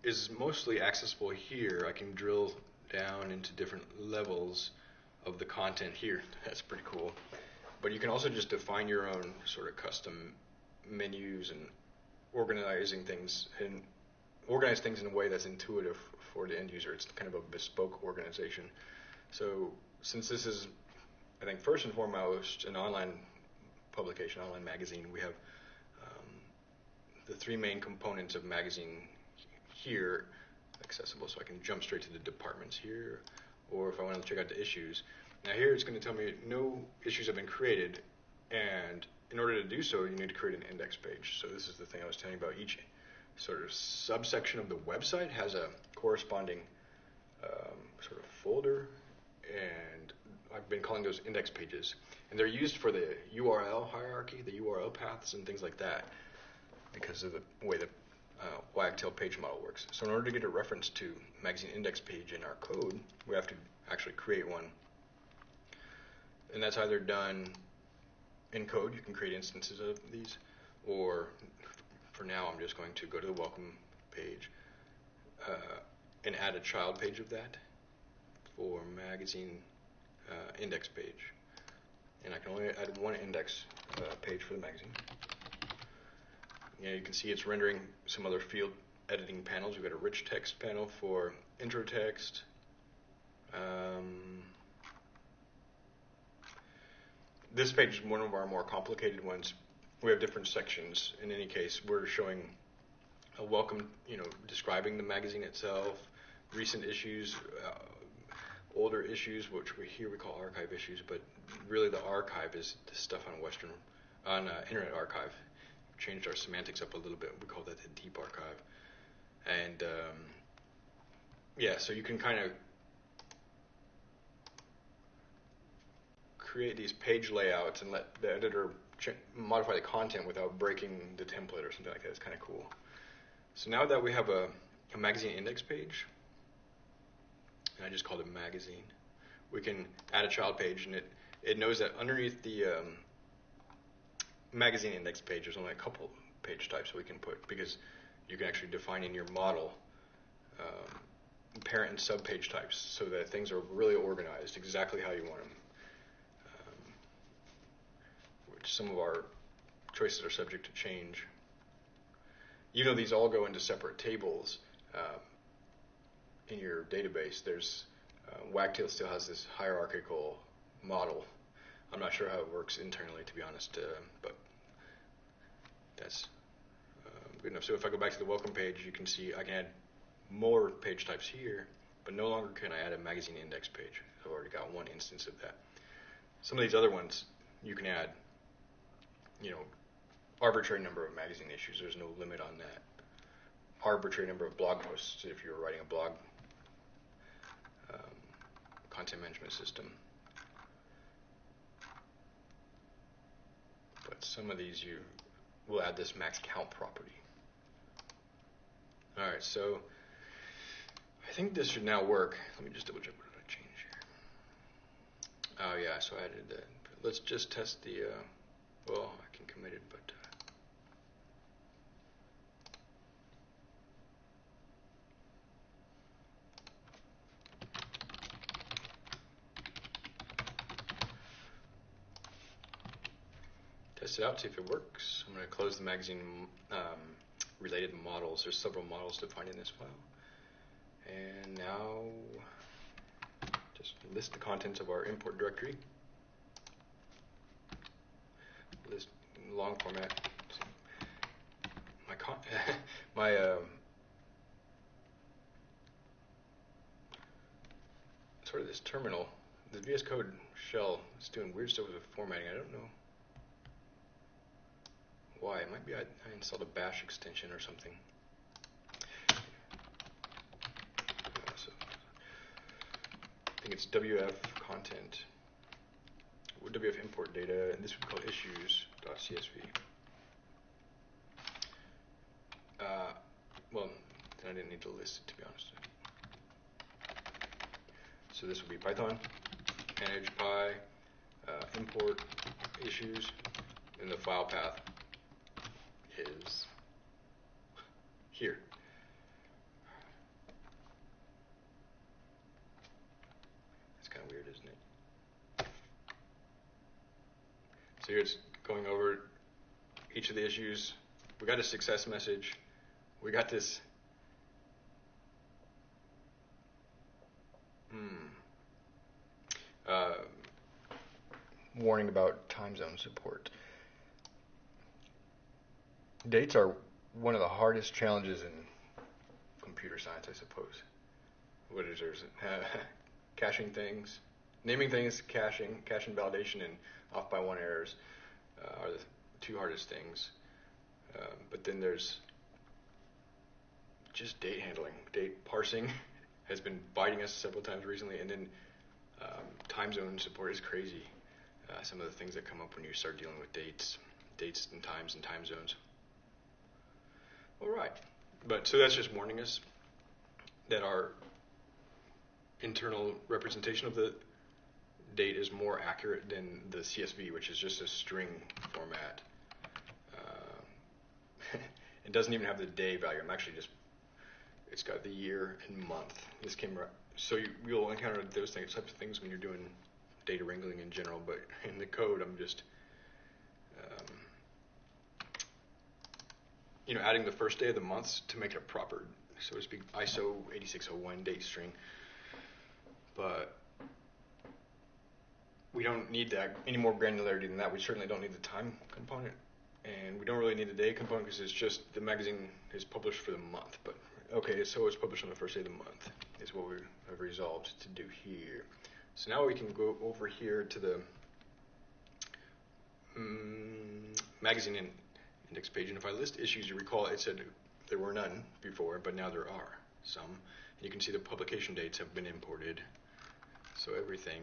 is mostly accessible here. I can drill down into different levels of the content here. [laughs] That's pretty cool. But you can also just define your own sort of custom menus and organizing things and organize things in a way that's intuitive for the end user. It's kind of a bespoke organization. So since this is, I think, first and foremost an online publication, online magazine, we have um, the three main components of magazine here accessible so I can jump straight to the departments here or if I want to check out the issues. Now here it's going to tell me no issues have been created and in order to do so you need to create an index page. So this is the thing I was telling you about each sort of subsection of the website has a corresponding um, sort of folder and I've been calling those index pages and they're used for the URL hierarchy, the URL paths and things like that because of the way the uh, wagtail page model works. So in order to get a reference to magazine index page in our code, we have to actually create one. and that's either done in code. You can create instances of these, or for now, I'm just going to go to the welcome page uh, and add a child page of that for magazine uh, index page. And I can only add one index uh, page for the magazine. Yeah, you can see it's rendering some other field editing panels. We've got a rich text panel for intro text. Um, this page is one of our more complicated ones. We have different sections. In any case, we're showing a welcome, you know, describing the magazine itself, recent issues, uh, older issues, which we here we call archive issues, but really the archive is the stuff on Western, on uh, Internet Archive. Changed our semantics up a little bit. We call that the deep archive, and um, yeah, so you can kind of create these page layouts and let the editor modify the content without breaking the template or something like that. It's kind of cool. So now that we have a, a magazine index page, and I just called it magazine, we can add a child page, and it, it knows that underneath the um, magazine index page, there's only a couple page types we can put because you can actually define in your model um, parent and sub page types so that things are really organized exactly how you want them some of our choices are subject to change. Even though these all go into separate tables uh, in your database, there's uh, Wagtail still has this hierarchical model. I'm not sure how it works internally, to be honest, uh, but that's uh, good enough. So if I go back to the welcome page, you can see I can add more page types here, but no longer can I add a magazine index page. I've already got one instance of that. Some of these other ones you can add you know, arbitrary number of magazine issues. There's no limit on that. Arbitrary number of blog posts if you're writing a blog um, content management system. But some of these you will add this max count property. All right, so I think this should now work. Let me just double check what did I change here. Oh yeah, so I added that. Let's just test the. Uh, well, I can commit it, but. Uh, test it out, see if it works. I'm going to close the magazine um, related models. There's several models defined in this file. And now just list the contents of our import directory. Long format. My con- [laughs] my um, sort of this terminal, the VS Code shell is doing weird stuff with the formatting. I don't know why. It might be I, I installed a bash extension or something. I think it's WF content. WF import data, and this would be called issues.csv. Uh, well, then I didn't need to list it to be honest. So this would be Python, manage py, uh, import issues, and the file path is here. It's going over each of the issues. We got a success message. We got this. Hmm. Uh, warning about time zone support. Dates are one of the hardest challenges in computer science, I suppose. What is there? Uh, [laughs] caching things, naming things, caching, cache invalidation, and off by one errors uh, are the two hardest things. Um, but then there's just date handling. Date parsing [laughs] has been biting us several times recently, and then um, time zone support is crazy. Uh, some of the things that come up when you start dealing with dates, dates and times and time zones. All right, but so that's just warning us that our internal representation of the date is more accurate than the CSV, which is just a string format. Uh, [laughs] it doesn't even have the day value. I'm actually just, it's got the year and month. This came right. So you, you'll encounter those types of things when you're doing data wrangling in general, but in the code, I'm just, um, you know, adding the first day of the month to make it a proper, so to speak, ISO 8601 date string. But we don't need that any more granularity than that. We certainly don't need the time component, and we don't really need the day component because it's just the magazine is published for the month. But okay, so it's published on the first day of the month is what we have resolved to do here. So now we can go over here to the um, magazine in index page, and if I list issues, you recall it said there were none before, but now there are some. And you can see the publication dates have been imported, so everything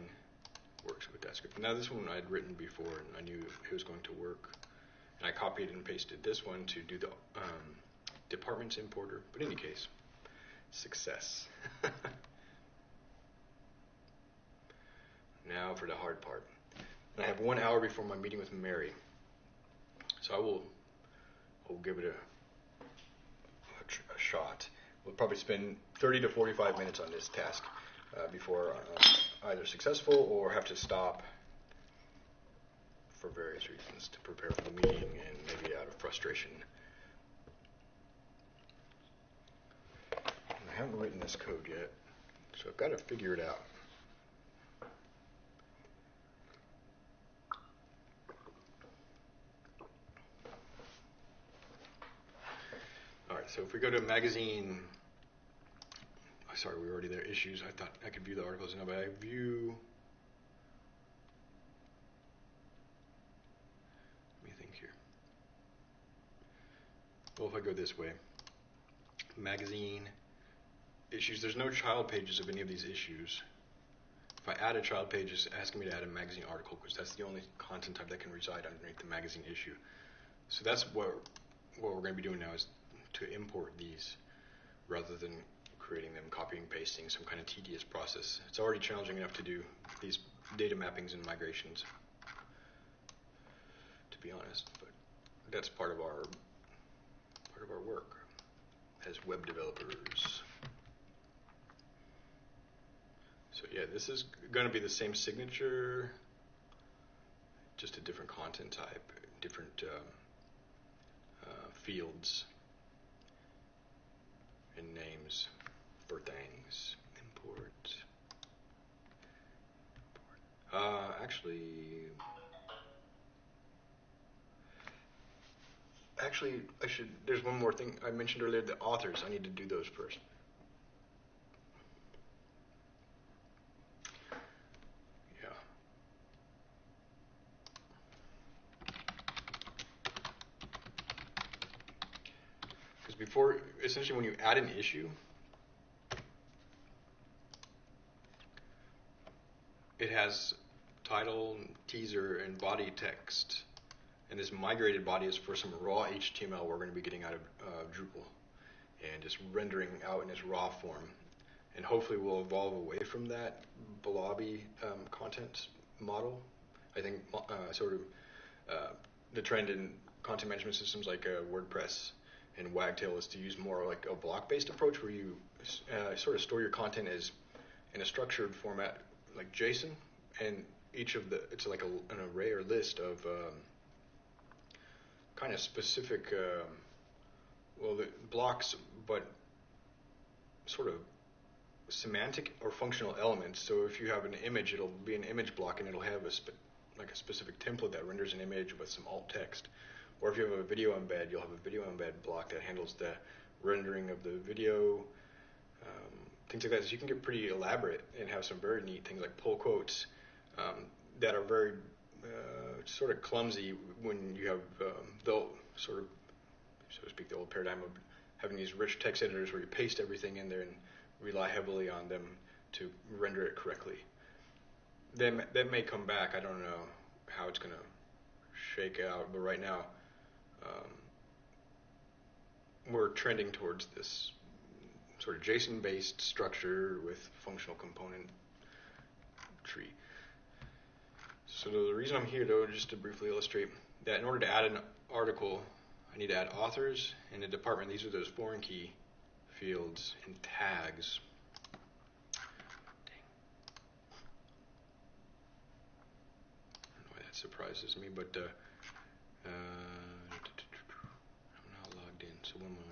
works with that script. Now this one I'd written before, and I knew it was going to work, and I copied and pasted this one to do the um, departments importer. But in any case, success. [laughs] now for the hard part. And I have one hour before my meeting with Mary. So I will, I will give it a, a, a shot. We'll probably spend 30 to 45 minutes on this task uh, before uh, either successful or have to stop for various reasons to prepare for the meeting and maybe out of frustration. I haven't written this code yet, so I've got to figure it out. All right, so if we go to a magazine, sorry, we were already there. Issues. I thought I could view the articles now, but I view. Let me think here. Well, if I go this way, magazine issues. There's no child pages of any of these issues. If I add a child page, it's asking me to add a magazine article because that's the only content type that can reside underneath the magazine issue. So that's what what we're going to be doing now is to import these rather than creating them, copying, pasting, some kind of tedious process. It's already challenging enough to do these data mappings and migrations, to be honest. But that's part of our part of our work as web developers. So yeah, this is going to be the same signature, just a different content type, different um, uh, fields and names for things. Import. Uh, actually, actually, I should. There's one more thing I mentioned earlier. The authors. I need to do those first. Before, essentially, when you add an issue, it has title, teaser, and body text. And this migrated body is for some raw HTML we're going to be getting out of uh, Drupal and just rendering out in its raw form. And hopefully we'll evolve away from that blobby um, content model. I think uh, sort of uh, the trend in content management systems like uh, WordPress and Wagtail is to use more like a block-based approach where you uh, sort of store your content as in a structured format like JSON, and each of the it's like a, an array or list of um, kind of specific, um, well, the blocks, but sort of semantic or functional elements. So if you have an image, it'll be an image block, and it'll have a spe- like a specific template that renders an image with some alt text. Or if you have a video embed, you'll have a video embed block that handles the rendering of the video, um, things like that. You can get pretty elaborate and have some very neat things like pull quotes um, that are very uh, sort of clumsy when you have um, the sort of, so to speak, the old paradigm of having these rich text editors where you paste everything in there and rely heavily on them to render it correctly. Then that may come back. I don't know how it's going to shake out, but right now um, we're trending towards this sort of JSON-based structure with functional component tree. So the reason I'm here, though, just to briefly illustrate that in order to add an article, I need to add authors and a department. These are those foreign key fields and tags. Why that surprises me, but uh, uh, I'm not logged in. So when will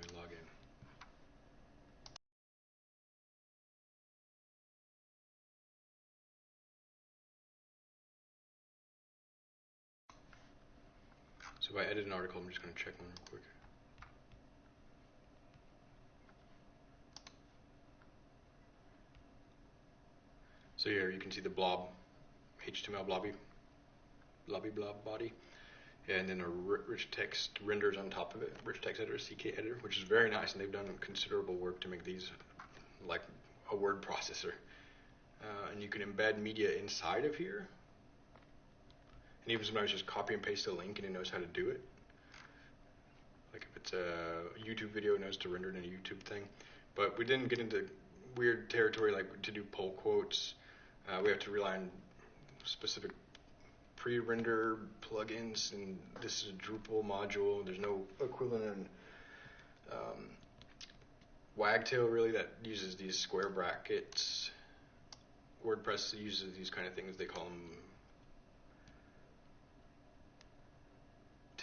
if I edit an article, I'm just going to check one real quick. So here you can see the blob, HTML blobby, blobby blob body, and then a rich text renders on top of it, rich text editor, CK editor, which is very nice, and they've done considerable work to make these like a word processor. Uh, and you can embed media inside of here, and even sometimes just copy and paste a link and it knows how to do it. Like if it's a YouTube video, it knows to render it in a YouTube thing. But we didn't get into weird territory like to do pull quotes. Uh, we have to rely on specific pre-render plugins, and this is a Drupal module. There's no equivalent in um, Wagtail really that uses these square brackets. WordPress uses these kind of things. They call them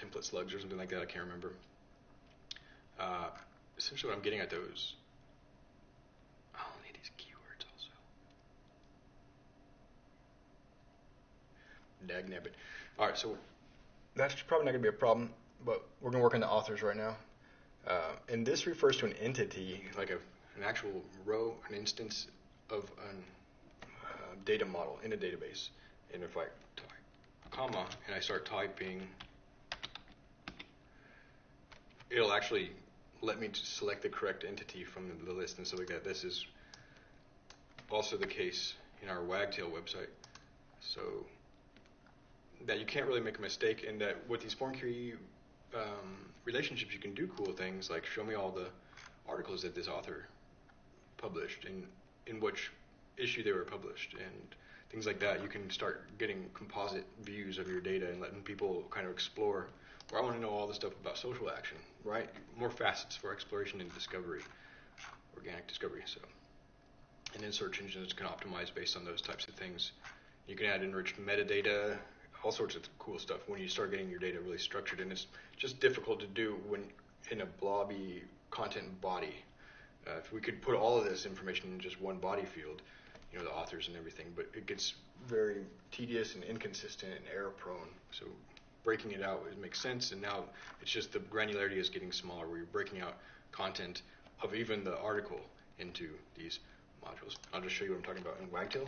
template slugs or something like that. I can't remember. Uh, essentially, what I'm getting at those. I'll need these keywords also. Dag nabbit. All right, so that's probably not going to be a problem, but we're going to work on the authors right now. Uh, and this refers to an entity, like a, an actual row, an instance of a uh, data model in a database. And if I type comma and I start typing it'll actually let me select the correct entity from the list and so like that. This is also the case in our Wagtail website. So that you can't really make a mistake and that with these foreign key um, relationships you can do cool things like show me all the articles that this author published and in which issue they were published and things like that. You can start getting composite views of your data and letting people kind of explore I want to know all the stuff about social action, right? More facets for exploration and discovery, organic discovery. So, and then search engines can optimize based on those types of things. You can add enriched metadata, all sorts of cool stuff when you start getting your data really structured. And it's just difficult to do when in a blobby content body. Uh, if we could put all of this information in just one body field, you know, the authors and everything, but it gets very tedious and inconsistent and error prone. So breaking it out it makes sense. And now it's just the granularity is getting smaller where you're breaking out content of even the article into these modules. I'll just show you what I'm talking about in Wagtail.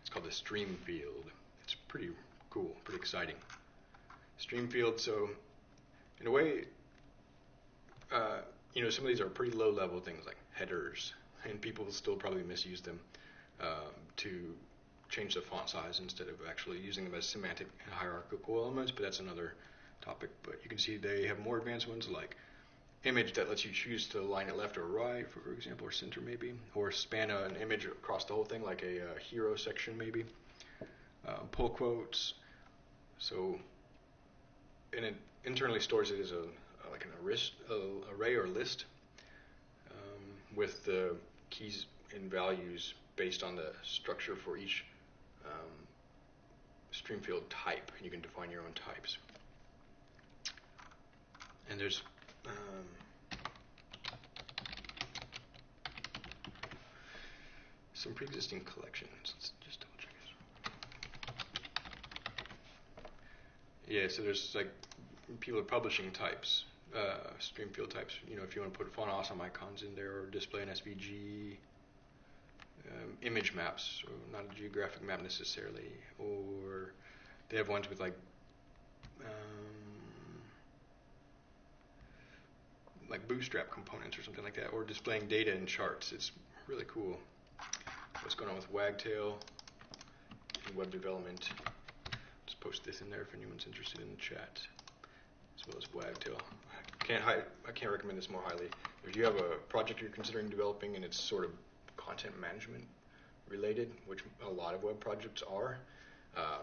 It's called the stream field. It's pretty cool, pretty exciting. Stream field, so in a way, uh, you know, some of these are pretty low level things like headers, and people still probably misuse them um, to change the font size instead of actually using them as semantic and hierarchical elements, but that's another topic. But you can see they have more advanced ones like image that lets you choose to line it left or right, for example, or center maybe, or span an image across the whole thing like a, a hero section maybe. Uh, pull quotes. So, and it internally stores it as a like an array or list um, with the keys and values based on the structure for each um, stream field type. And you can define your own types. And there's um, some pre-existing collections. Let's just double check this. Yeah, so there's like people are publishing types, uh, stream field types. You know, if you want to put font awesome icons in there or display an SVG, um, image maps, not a geographic map necessarily, or they have ones with like um, like bootstrap components or something like that, or displaying data in charts. It's really cool. What's going on with Wagtail and web development? Just post this in there if anyone's interested in the chat, as well as Wagtail. I can't I can't recommend this more highly. If you have a project you're considering developing and it's sort of content management related, which a lot of web projects are, uh,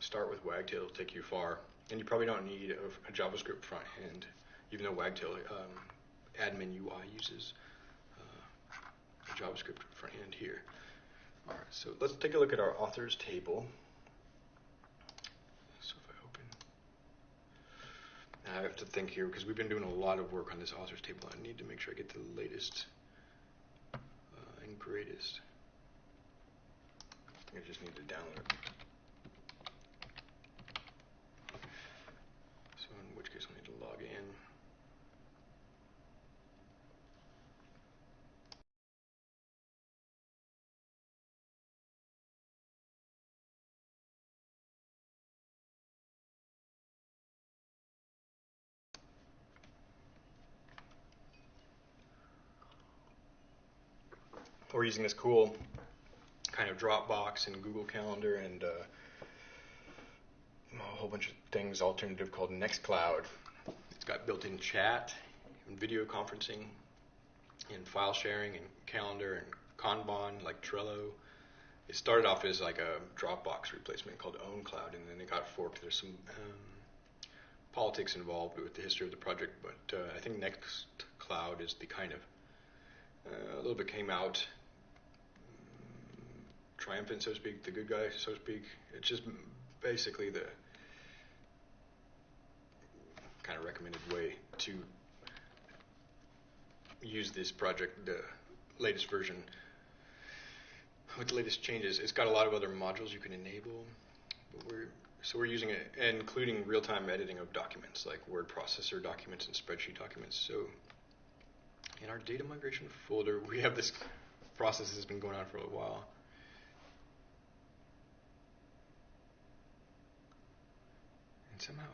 start with Wagtail. It'll take you far. And you probably don't need a, a JavaScript front end, even though Wagtail um, admin UI uses uh, a JavaScript front end here. All right, so let's take a look at our authors table. So if I open, I have to think here because we've been doing a lot of work on this authors table. I need to make sure I get the latest greatest. I just need to download it. So in which case I need to log in. We're using this cool kind of Dropbox and Google Calendar and uh, a whole bunch of things alternative called Nextcloud. It's got built-in chat and video conferencing and file sharing and calendar and Kanban like Trello. It started off as like a Dropbox replacement called OwnCloud, and then it got forked. There's some um, politics involved with the history of the project, but uh, I think Nextcloud is the kind of uh, a little bit came out triumphant, so to speak, the good guy, so to speak. It's just basically the kind of recommended way to use this project, the latest version with the latest changes. It's got a lot of other modules you can enable. We're, so we're using it, including real-time editing of documents like word processor documents and spreadsheet documents. So in our data migration folder, we have this process that's been going on for a while. Somehow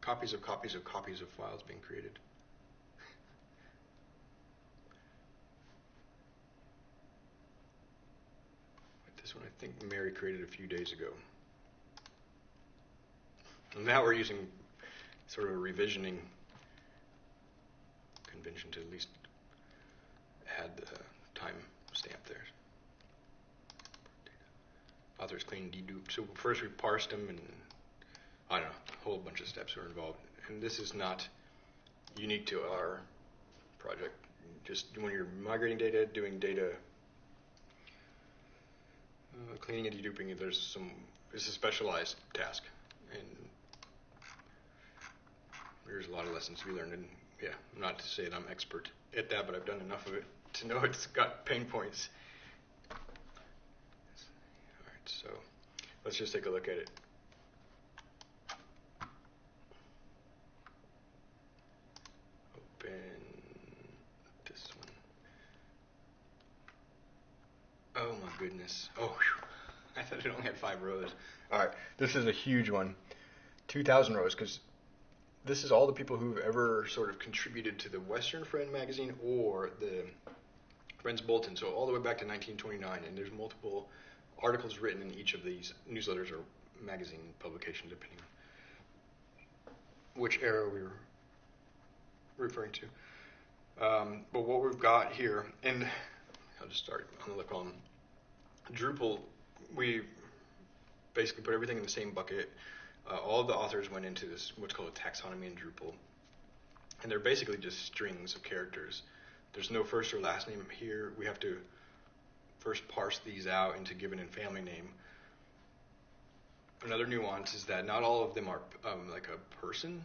copies of copies of copies of files being created. this one I think Mary created a few days ago. And now we're using sort of a revisioning convention to at least add the time stamp there authors clean dedupe. So first we parsed them and I don't know, a whole bunch of steps were involved. And this is not unique to our project. Just when you're migrating data, doing data uh, cleaning and deduping, there's some, it's a specialized task. And there's a lot of lessons to be learned. And yeah, not to say that I'm expert at that, but I've done enough of it to know it's got pain points. So let's just take a look at it. Open this one. Oh my goodness. Oh, whew. I thought it only had five rows. All right, this is a huge one. 2,000 rows because this is all the people who've ever sort of contributed to the Western Friend magazine or the Friends Bulletin. So all the way back to 1929, and there's multiple articles written in each of these newsletters or magazine publications, depending on which era we were referring to. Um, but what we've got here, and I'll just start on the column. Drupal, we basically put everything in the same bucket. Uh, all the authors went into this what's called a taxonomy in Drupal, and they're basically just strings of characters. There's no first or last name here. We have to first parse these out into given and family name. Another nuance is that not all of them are um, like a person.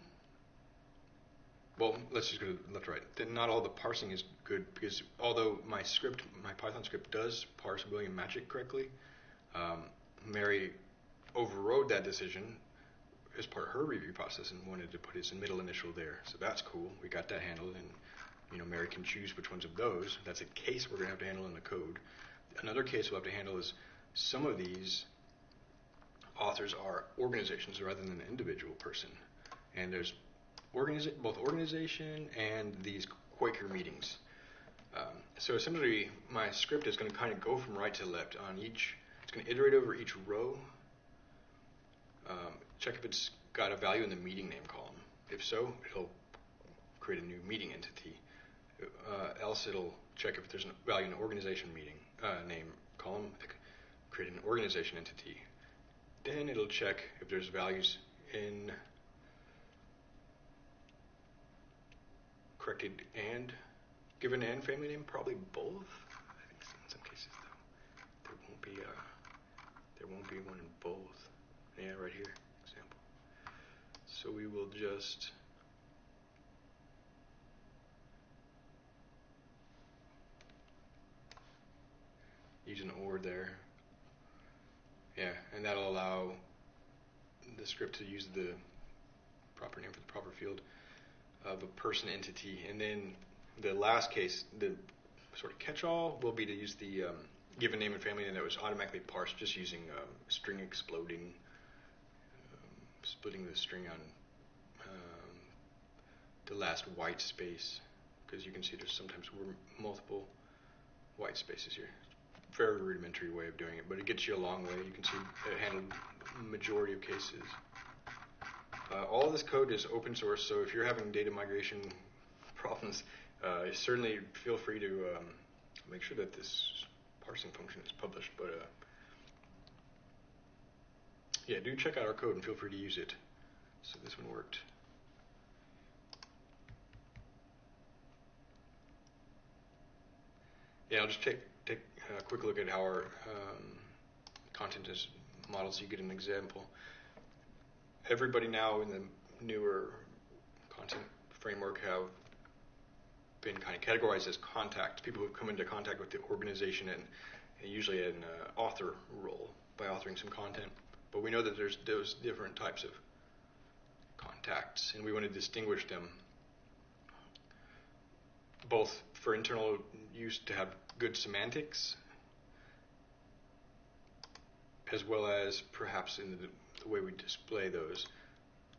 Well, let's just go left to right. Then not all the parsing is good because although my script, my Python script does parse William Magic correctly, um, Mary overrode that decision as part of her review process and wanted to put his middle initial there. So that's cool. We got that handled, and you know Mary can choose which ones of those. That's a case we're gonna have to handle in the code another case we'll have to handle is some of these authors are organizations rather than an individual person. And there's both organization and these Quaker meetings. Um, so essentially, my script is going to kind of go from right to left on each. It's going to iterate over each row. Um, check if it's got a value in the meeting name column. If so, it'll create a new meeting entity. Uh, else, it'll check if there's a value in an organization meeting uh, name column, create an organization entity. Then it'll check if there's values in corrected and given and family name, probably both. I think in some cases though, there won't be a, uh, there won't be one in both. Yeah, right here, example. So we will just use an or there. Yeah, and that'll allow the script to use the proper name for the proper field of a person entity. And then the last case, the sort of catch-all will be to use the um, given name and family name that was automatically parsed just using um, string exploding, um, splitting the string on um, the last white space because you can see there's sometimes multiple white spaces here very rudimentary way of doing it, but it gets you a long way. You can see it handled majority of cases. Uh, all this code is open source, so if you're having data migration [laughs] problems, uh, certainly feel free to um, make sure that this parsing function is published. But uh, yeah, do check out our code and feel free to use it. So this one worked. Yeah, I'll just take a quick look at how our um, content is modeled so you get an example. Everybody now in the newer content framework have been kind of categorized as contact, people who have come into contact with the organization and, and usually an uh, author role by authoring some content. But we know that there's those different types of contacts, and we want to distinguish them both for internal use to have good semantics, as well as perhaps in the, the way we display those.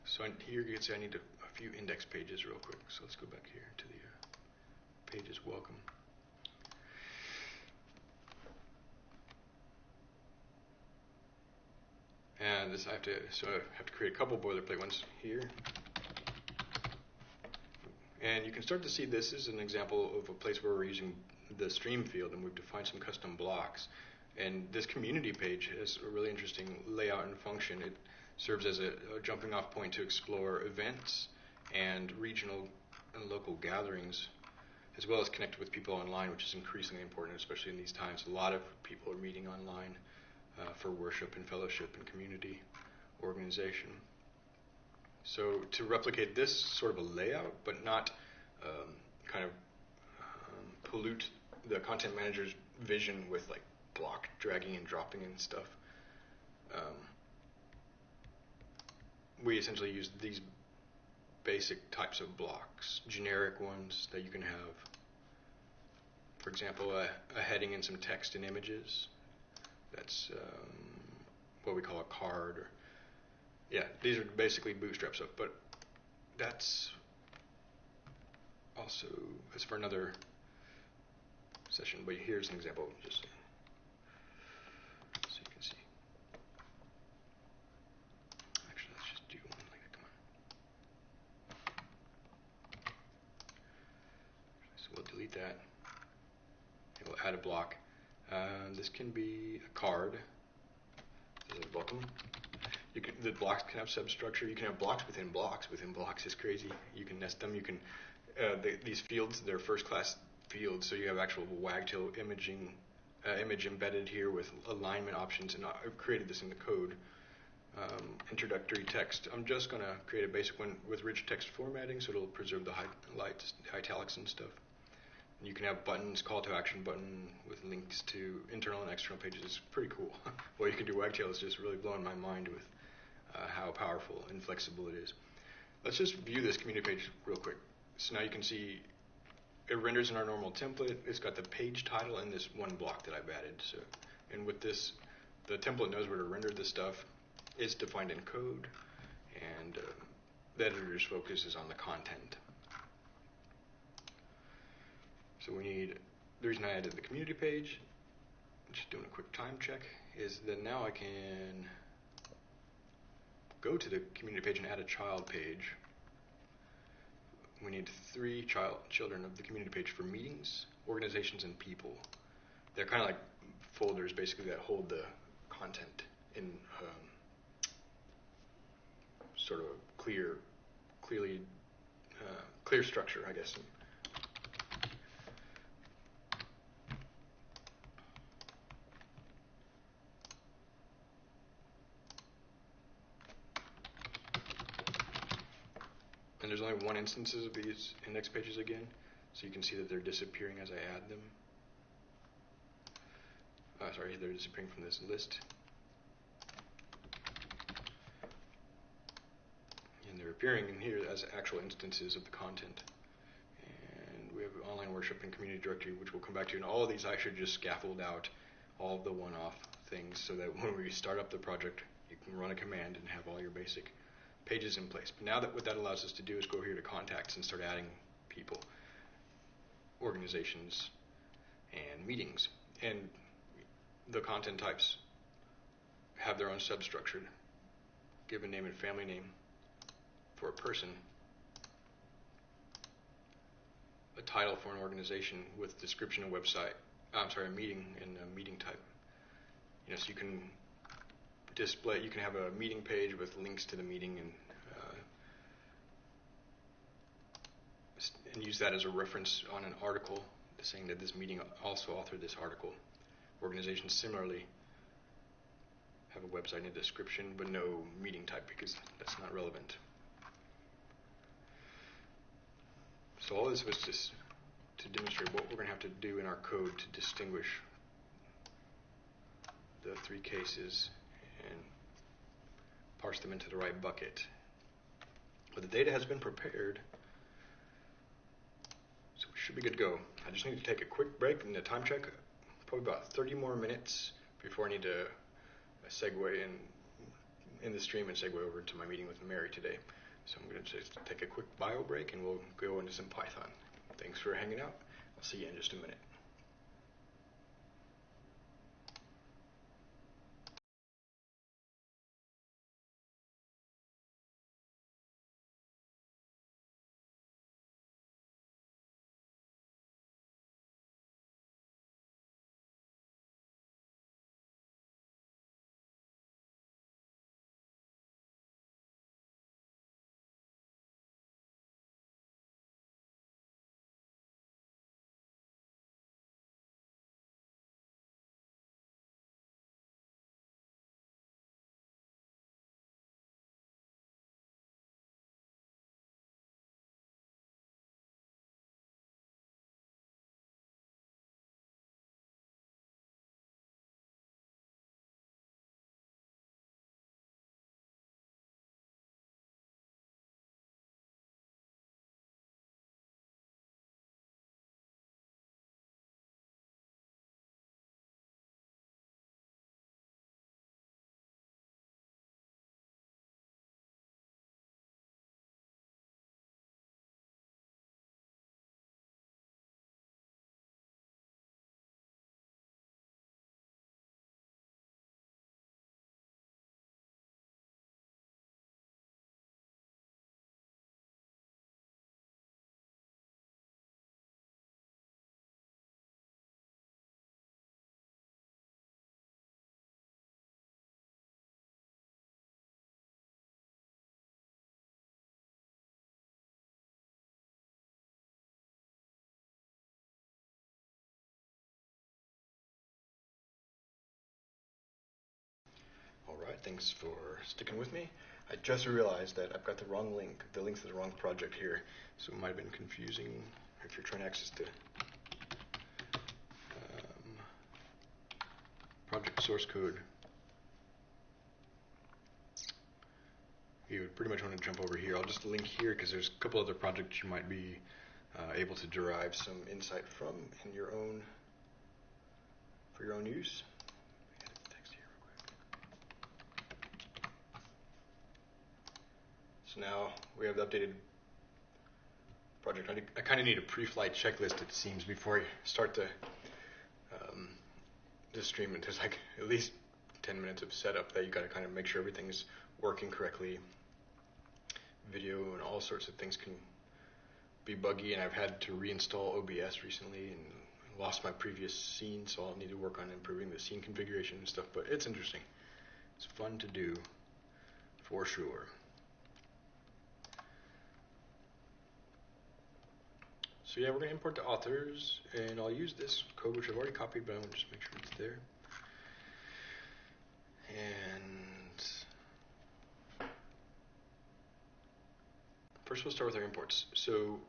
So here you can see I need a, a, few index pages real quick. So let's go back here to the uh, pages welcome. And this I have to so I have to create a couple boilerplate ones here. And you can start to see this is an example of a place where we're using the stream field and we've defined some custom blocks. And this community page has a really interesting layout and function. It serves as a, a jumping off point to explore events and regional and local gatherings, as well as connect with people online, which is increasingly important, especially in these times. A lot of people are meeting online uh, for worship and fellowship and community organization. So to replicate this sort of a layout, but not um, kind of um, pollute the content manager's vision with like block dragging and dropping and stuff. Um, we essentially use these basic types of blocks, generic ones that you can have. For example, a, a heading and some text and images. That's um, what we call a card. Yeah, these are basically bootstrap stuff, but that's also that's for another session. But here's an example, just so you can see. Actually, let's just do one like that. Come on. So we'll delete that. And we'll add a block. Uh, this can be a card. This is a welcome. You can, the blocks can have substructure. You can have blocks within blocks within blocks. is crazy. You can nest them. You can uh, the, these fields. They're first class fields, So you have actual wagtail imaging uh, image embedded here with alignment options, and I've created this in the code. Um, introductory text. I'm just going to create a basic one with rich text formatting, so it'll preserve the highlights, italics, and stuff. And you can have buttons, call to action button with links to internal and external pages. It's pretty cool. [laughs] what you can do wagtail is just really blowing my mind with uh, how powerful and flexible it is. Let's just view this community page real quick. So now you can see it renders in our normal template. It's got the page title and this one block that I've added. So, and with this, the template knows where to render this stuff. It's defined in code, and uh, the editor's focus is on the content. So we need, the reason I added the community page, just doing a quick time check, is that now I can go to the community page and add a child page we need three child children of the community page for meetings, organizations, and people. They're kind of like folders, basically, that hold the content in um, sort of a clear, clearly uh, clear structure, I guess. And there's only one instances of these index pages again, so you can see that they're disappearing as I add them. Uh, sorry, they're disappearing from this list. And they're appearing in here as actual instances of the content. And we have online worship and community directory, which we'll come back to. And all of these I should just scaffold out all of the one-off things so that [laughs] when we start up the project, you can run a command and have all your basic pages in place. But now that what that allows us to do is go here to contacts and start adding people, organizations, and meetings. And the content types have their own substructure. Given name and family name for a person. A title for an organization with description and website. I'm sorry, a meeting and a meeting type. You know, so you can display. You can have a meeting page with links to the meeting and uh, and use that as a reference on an article, saying that this meeting also authored this article. Organizations similarly have a website and a description, but no meeting type because that's not relevant. So all this was just to demonstrate what we're going to have to do in our code to distinguish the three cases and parse them into the right bucket. But the data has been prepared, so we should be good to go. I just need to take a quick break and a time check, probably about 30 more minutes before I need to uh, segue in, in the stream and segue over to my meeting with Mary today. So I'm going to just take a quick bio break and we'll go into some Python. Thanks for hanging out. I'll see you in just a minute. Thanks for sticking with me. I just realized that I've got the wrong link. The link's to the wrong project here, so it might have been confusing if you're trying to access the um, project source code. You would pretty much want to jump over here. I'll just link here because there's a couple other projects you might be uh, able to derive some insight from in your own for your own use. So now we have the updated project. I, kind of need a pre-flight checklist, it seems, before I start the um, the stream. And there's like at least 10 minutes of setup that you got to kind of make sure everything's working correctly. Video and all sorts of things can be buggy, and I've had to reinstall OBS recently and lost my previous scene, so I'll need to work on improving the scene configuration and stuff. But it's interesting. It's fun to do, for sure. So yeah, we're to import the authors, and I'll use this code which I've already copied, but I want to just make sure it's there. And first we'll start with our imports. So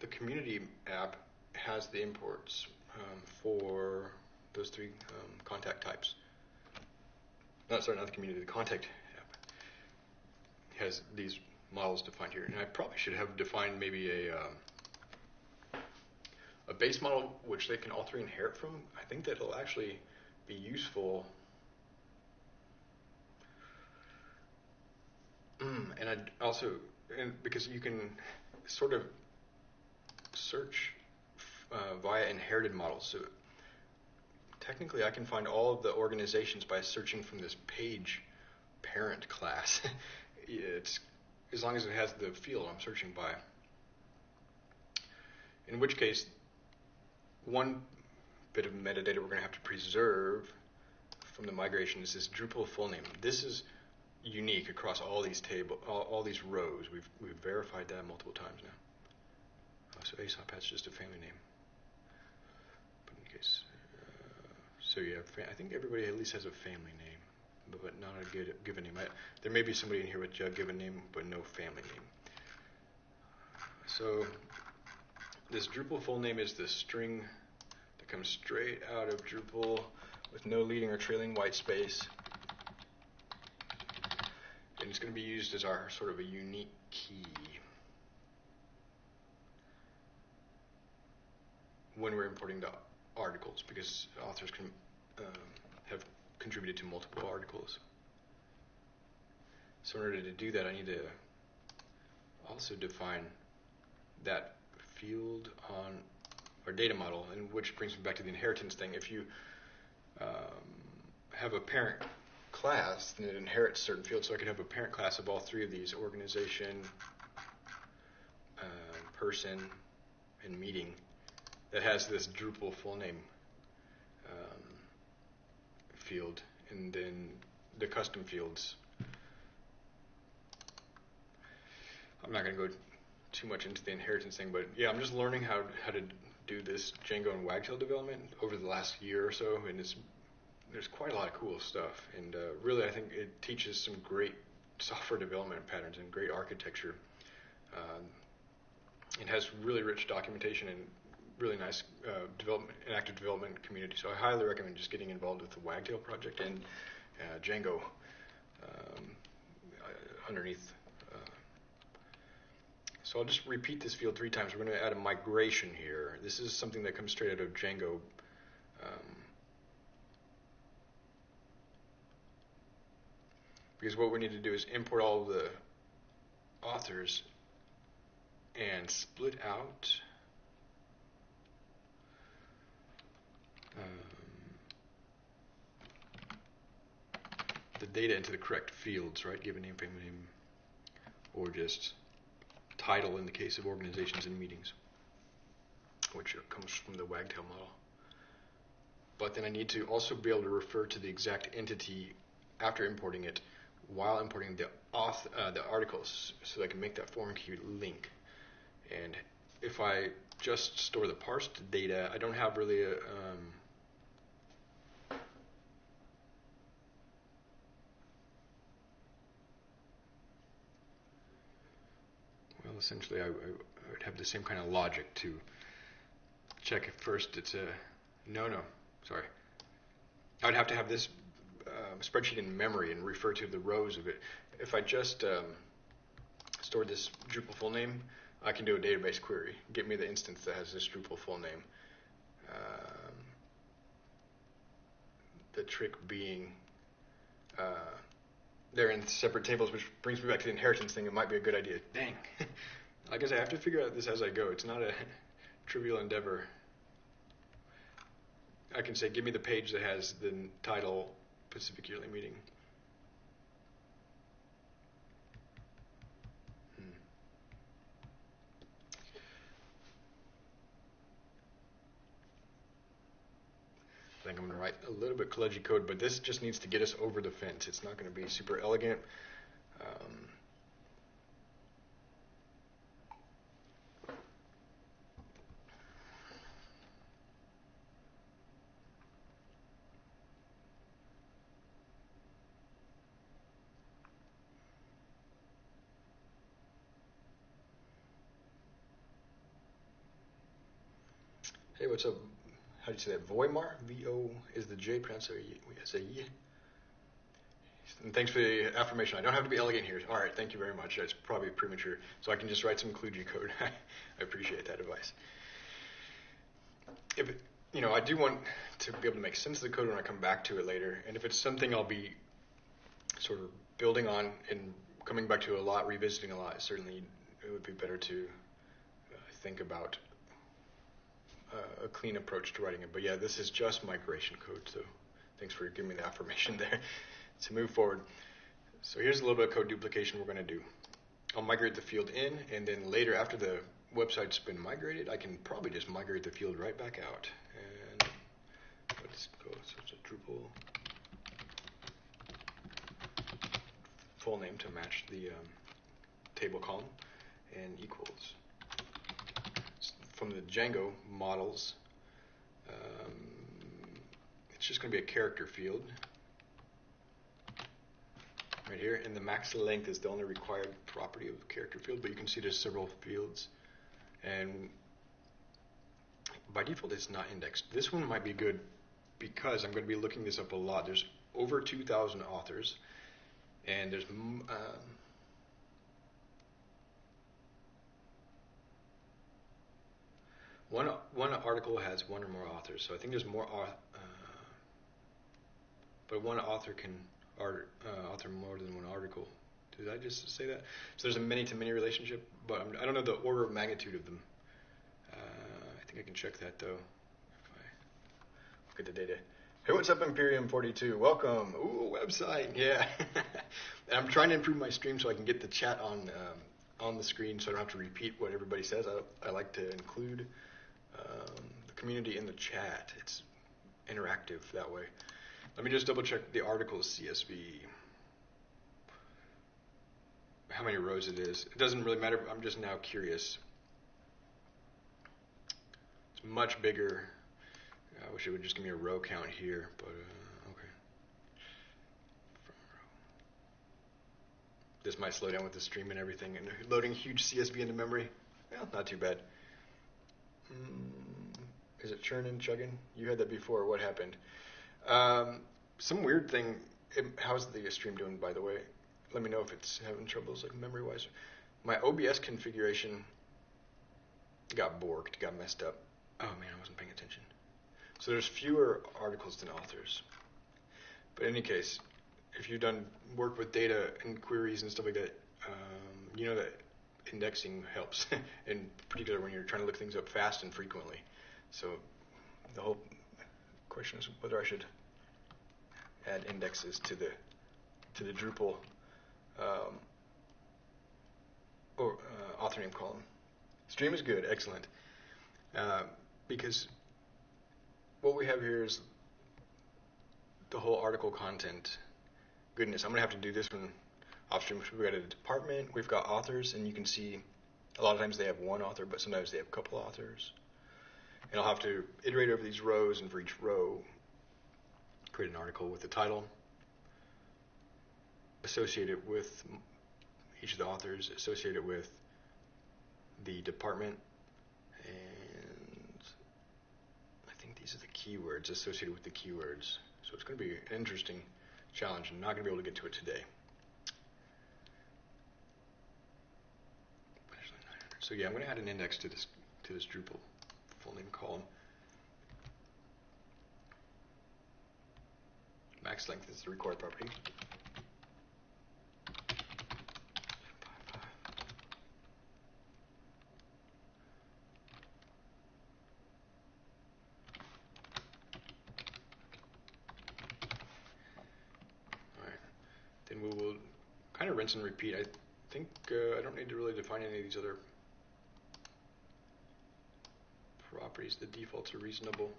the community app has the imports um, for those three um, contact types. Not sorry, not the community, the contact app has these models defined here. And I probably should have defined maybe a um, a base model which they can all three inherit from. I think that'll actually be useful. Mm, and I'd also, and because you can sort of search uh, via inherited models. So technically, I can find all of the organizations by searching from this page parent class. [laughs] it's as long as it has the field I'm searching by. In which case, one bit of metadata we're going to have to preserve from the migration is this Drupal full name. This is unique across all these table, all, all these rows. We've we've verified that multiple times now. Oh, so Aesop has just a family name. But in case, uh, so yeah, I think everybody at least has a family name but not a good, given name. I, there may be somebody in here with a given name, but no family name. So this Drupal full name is the string that comes straight out of Drupal with no leading or trailing white space. And it's going to be used as our sort of a unique key. when we're importing the articles because authors can um, have contributed to multiple articles. So in order to do that, I need to also define that field on our data model, and which brings me back to the inheritance thing. If you um, have a parent class, then it inherits certain fields. So I could have a parent class of all three of these: organization, uh, person, and meeting. That has this Drupal full name field and then the custom fields. I'm not going to go too much into the inheritance thing, but yeah, I'm just learning how how to do this Django and Wagtail development over the last year or so, and it's there's quite a lot of cool stuff, and uh, really I think it teaches some great software development patterns and great architecture. Um, it has really rich documentation and really nice uh, development and active development community. So I highly recommend just getting involved with the Wagtail project and uh, Django um, uh, underneath. Uh, so I'll just repeat this field three times. We're going to add a migration here. This is something that comes straight out of Django. Um, because what we need to do is import all the authors and split out um, the data into the correct fields, right? Give a name, family name, or just title in the case of organizations and meetings, which comes from the Wagtail model. But then I need to also be able to refer to the exact entity after importing it while importing the auth, uh, the articles so that I can make that foreign key link. And if I just store the parsed data, I don't have really a, um, essentially I, I, would have the same kind of logic to check if first it's a no no sorry. I'd have to have this uh, spreadsheet in memory and refer to the rows of it. If I just um, store this Drupal full name I can do a database query. Get me the instance that has this Drupal full name. Um, the trick being uh, they're in separate tables, which brings me back to the inheritance thing. It might be a good idea. Dang. [laughs] I guess I have to figure out this as I go. It's not a [laughs] trivial endeavor. I can say, give me the page that has the title Pacific Yearly Meeting. Write a little bit kludgy code, but this just needs to get us over the fence. It's not going to be super elegant. Um, Hey, what's up? How do you say that? Voimar? V O is the J pronounced as a Y. And thanks for the affirmation. I don't have to be elegant here. All right, thank you very much. That's probably premature, so I can just write some kludgy code. [laughs] I appreciate that advice. If it, you know, I do want to be able to make sense of the code when I come back to it later, and if it's something I'll be sort of building on and coming back to a lot, revisiting a lot, certainly it would be better to uh, think about a clean approach to writing it. But yeah, this is just migration code, so thanks for giving me the affirmation [laughs] there. to move forward, so here's a little bit of code duplication we're going to do. I'll migrate the field in, and then later, after the website's been migrated, I can probably just migrate the field right back out. And let's go, so it's a Drupal full name to match the um, table column, and equals from the Django models, um, it's just going to be a character field right here, and the max length is the only required property of the character field, but you can see there's several fields, and by default it's not indexed. This one might be good because I'm going to be looking this up a lot. There's over 2,000 authors, and there's um, One one article has one or more authors, so I think there's more. Uh, but one author can art, uh, author more than one article. Did I just say that? So there's a many-to-many relationship, but I'm, I do not know the order of magnitude of them. Uh, I think I can check that though. If I look at the data. Hey, what's up, Imperium 42? Welcome. Ooh, website. Yeah. [laughs] I'm trying to improve my stream so I can get the chat on um, on the screen, so I don't have to repeat what everybody says. I, I like to include um, the community in the chat. It's interactive that way. Let me just double check the article's CSV. How many rows it is. It doesn't really matter. I'm just now curious. It's much bigger. I wish it would just give me a row count here, but uh, okay. This might slow down with the stream and everything, and loading huge CSV into memory. Well, not too bad. Mm, is it churning, chugging? You had that before. What happened? Um, some weird thing. How's the stream doing, by the way? Let me know if it's having troubles, like memory wise. My OBS configuration got borked, got messed up. Oh man, I wasn't paying attention. So there's fewer articles than authors. But in any case, if you've done work with data and queries and stuff like that, um, you know that indexing helps, [laughs] in particular when you're trying to look things up fast and frequently. So the whole question is whether I should add indexes to the to the Drupal um, or uh, author name column. Stream is good, excellent, uh, because what we have here is the whole article content. Goodness, I'm gonna have to do this one Upstream, we've got a department, we've got authors, and you can see a lot of times they have one author, but sometimes they have a couple authors. And I'll have to iterate over these rows, and for each row, create an article with the title, associate it with each of the authors, associate it with the department, and I think these are the keywords associated with the keywords. So it's going to be an interesting challenge. I'm not going to be able to get to it today. So yeah, I'm going to add an index to this to this Drupal full name column. Max length is the required property. Alright, then we will kind of rinse and repeat. I think uh, I don't need to really define any of these other properties, the defaults are reasonable.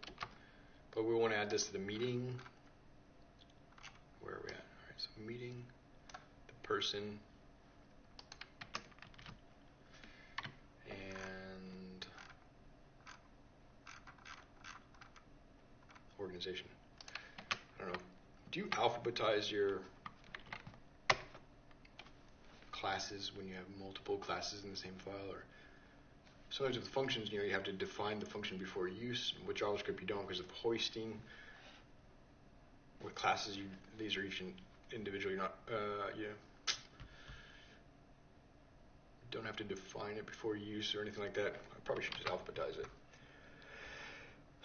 but we want to add this to the meeting. Where are we at? All right, so meeting, the person, and organization. I don't know. Do you alphabetize your classes when you have multiple classes in the same file, or sometimes with functions, you know, you have to define the function before use. With JavaScript, you don't because of hoisting. With classes, you these are each individually not uh, you don't have to define it before use or anything like that. I probably should just alphabetize it.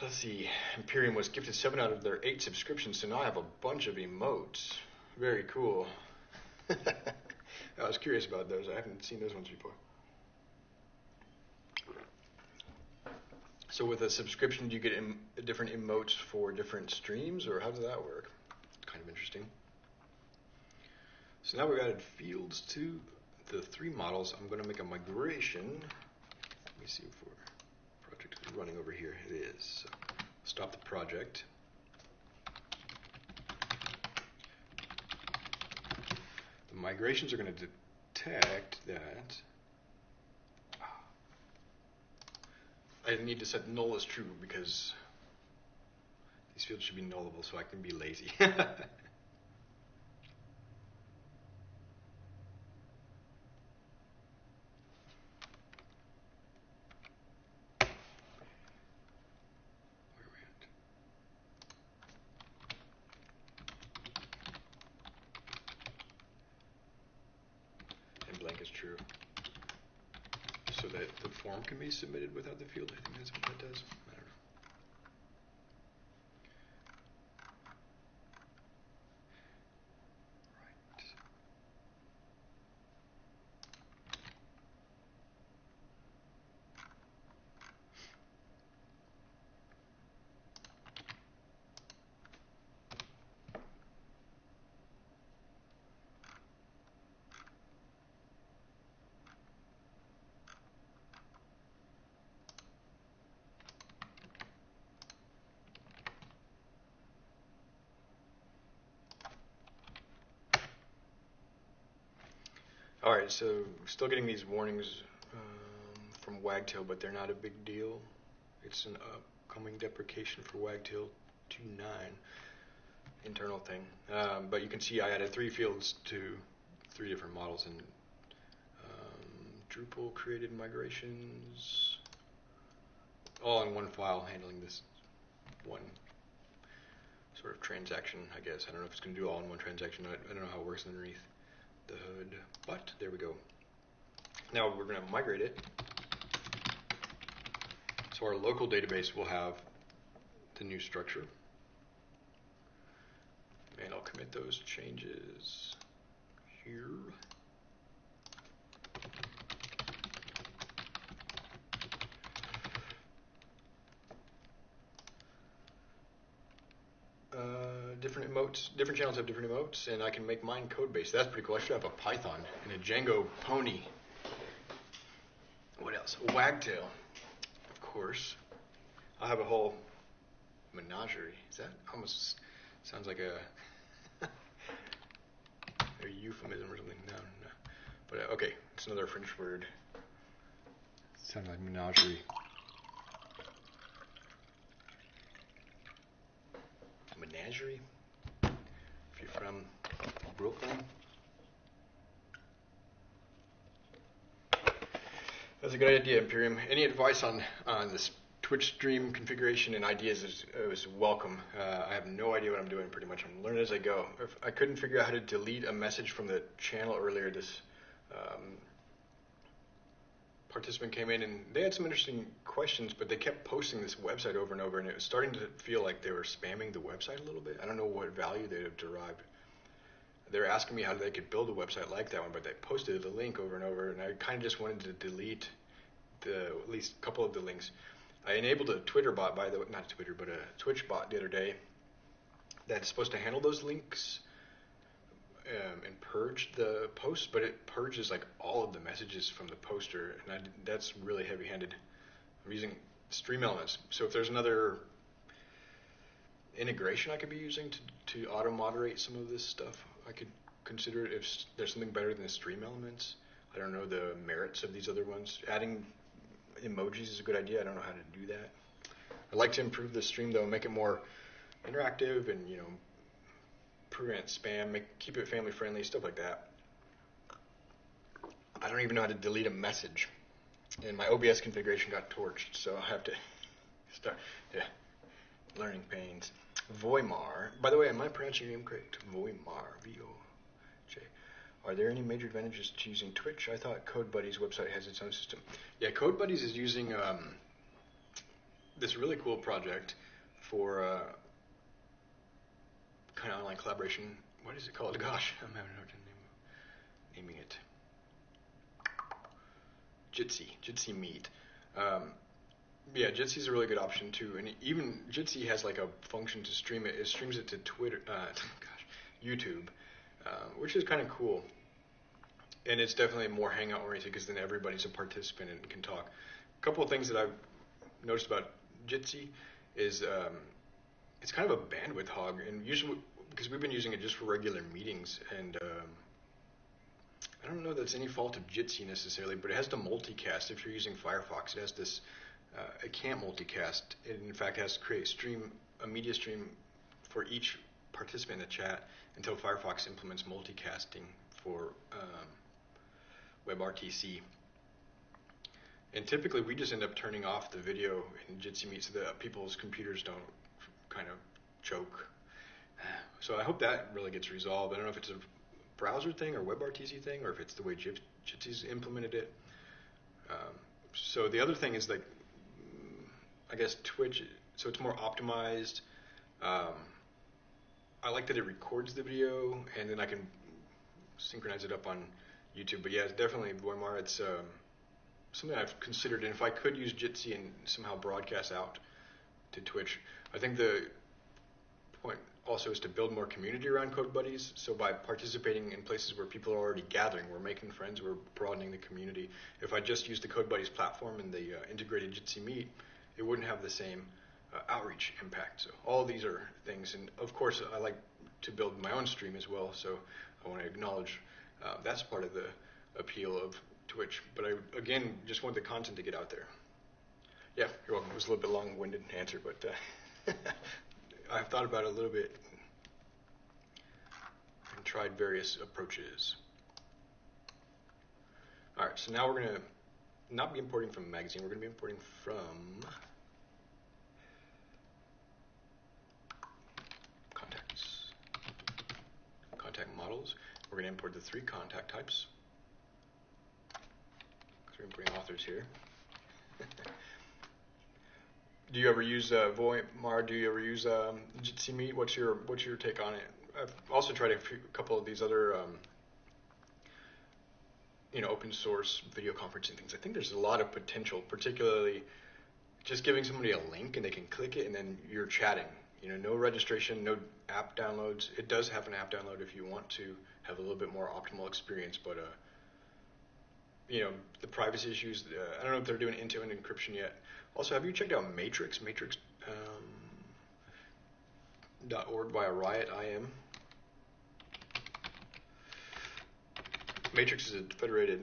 Let's see. Imperium was gifted seven out of their eight subscriptions, so now I have a bunch of emotes. Very cool. [laughs] I was curious about those. I haven't seen those ones before. So with a subscription, do you get different emotes for different streams, or how does that work? Kind of interesting. So now we've added fields to the three models. I'm going to make a migration. Let me see if our project is running over here. It is. So stop the project. The migrations are going to detect that I need to set null as true because these fields should be nullable so I can be lazy. [laughs] can be submitted without the field. I think that's what that does. All right, so still getting these warnings um, from Wagtail, but they're not a big deal. It's an upcoming deprecation for Wagtail 2.9 internal thing. Um, but you can see I added three fields to three different models, and um, Drupal created migrations all in one file, handling this one sort of transaction. I guess I don't know if it's going to do all in one transaction. I, I don't know how it works underneath the hood, but there we go. Now we're going to migrate it. So our local database will have the new structure. And I'll commit those changes here. Different emotes, different channels have different emotes, and I can make mine code based. That's pretty cool. I should have a Python and a Django pony. What else? Wagtail, of course. I'll have a whole menagerie. Is that almost sounds like a [laughs] a euphemism or something? No, no. But uh, okay, it's another French word. Sounds like menagerie. Menagerie if you're from Brooklyn. That's a good idea, Imperium. Any advice on, on this Twitch stream configuration and ideas is, is welcome. Uh, I have no idea what I'm doing pretty much. I'm learning as I go. If I couldn't figure out how to delete a message from the channel earlier. This um, participant came in and they had some interesting questions, but they kept posting this website over and over, and it was starting to feel like they were spamming the website a little bit. I don't know what value they'd have derived. They were asking me how they could build a website like that one, but they posted the link over and over, and I kind of just wanted to delete the at least a couple of the links. I enabled a Twitter bot, by the way, not Twitter, but a Twitch bot the other day that's supposed to handle those links um, and purge the posts, but it purges like all of the messages from the poster, and I, that's really heavy-handed. I'm using Stream Elements, so if there's another integration I could be using to, to auto moderate some of this stuff. I could consider it if there's something better than the stream elements. I don't know the merits of these other ones. Adding emojis is a good idea. I don't know how to do that. I'd like to improve the stream though, make it more interactive and you know prevent spam, make keep it family friendly, stuff like that. I don't even know how to delete a message, and my OBS configuration got torched, so I have to [laughs] start. Yeah, learning pains. Voimar. By the way, am I pronouncing your name correct? Voimar. V O J. Are there any major advantages to using Twitch? I thought CodeBuddy's website has its own system. Yeah, CodeBuddies is using um, this really cool project for uh, kind of online collaboration. What is it called? [laughs] Gosh, I'm having a hard time name, naming it. Jitsi, Jitsi Meet. Um, yeah, Jitsi is a really good option too, and even Jitsi has like a function to stream it. It streams it to Twitter, uh, [laughs] gosh, YouTube, uh, which is kind of cool. And it's definitely more hangout oriented because then everybody's a participant and can talk. A couple of things that I've noticed about Jitsi is um, it's kind of a bandwidth hog, and usually because we've been using it just for regular meetings, and um, I don't know that's any fault of Jitsi necessarily, but it has to multicast. If you're using Firefox, it has this. Uh, it can't multicast. It in fact has to create stream a media stream for each participant in the chat until Firefox implements multicasting for um, WebRTC. And typically, we just end up turning off the video in Jitsi Meet so that people's computers don't kind of choke. So I hope that really gets resolved. I don't know if it's a browser thing or WebRTC thing, or if it's the way Jit- Jitsi's implemented it. Um, so the other thing is like, I guess Twitch. So it's more optimized. Um, I like that it records the video, and then I can synchronize it up on YouTube. But yeah, it's definitely Voimar. It's um, something I've considered, and if I could use Jitsi and somehow broadcast out to Twitch, I think the point also is to build more community around Code Buddies. So by participating in places where people are already gathering, we're making friends, we're broadening the community. If I just use the Code Buddies platform and the uh, integrated Jitsi Meet, it wouldn't have the same uh, outreach impact. So all these are things, and of course I like to build my own stream as well. So I want to acknowledge uh, that's part of the appeal of Twitch. But I again just want the content to get out there. Yeah, you're welcome. It was a little bit long-winded answer, but uh, [laughs] I've thought about it a little bit and tried various approaches. All right, so now we're gonna not be importing from a magazine. We're gonna be importing from contacts, contact models. We're gonna import the three contact types. We're importing authors here. [laughs] Do you ever use uh, Voimar? Do you ever use um, Jitsi Meet? What's your What's your take on it? I've also tried a, few, a couple of these other, um, you know, open source video conferencing things. I think there's a lot of potential, particularly just giving somebody a link and they can click it and then you're chatting. You know, no registration, no app downloads. It does have an app download if you want to have a little bit more optimal experience, but uh, you know, the privacy issues. Uh, I don't know if they're doing end-to-end encryption yet. Also, have you checked out Matrix? Matrix. Um, dot .org by a Riot IM. Matrix is a federated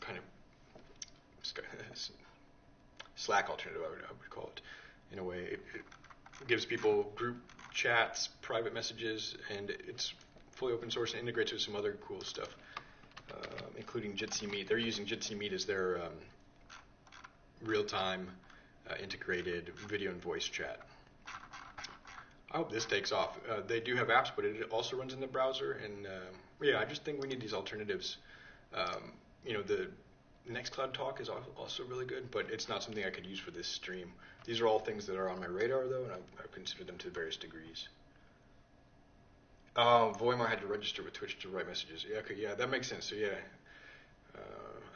kind of [laughs] Slack alternative, I would, I would call it, in a way. It, it gives people group chats, private messages, and it's fully open source and integrates with some other cool stuff, uh, including Jitsi Meet. They're using Jitsi Meet as their um, real-time uh, integrated video and voice chat. I hope this takes off. Uh, they do have apps, but it also runs in the browser. And uh, yeah, I just think we need these alternatives. Um, you know, the Nextcloud Talk is also really good, but it's not something I could use for this stream. These are all things that are on my radar, though, and I've, I've considered them to various degrees. Oh, had to register with Twitch to write messages. Yeah, okay, yeah, that makes sense. So yeah, uh,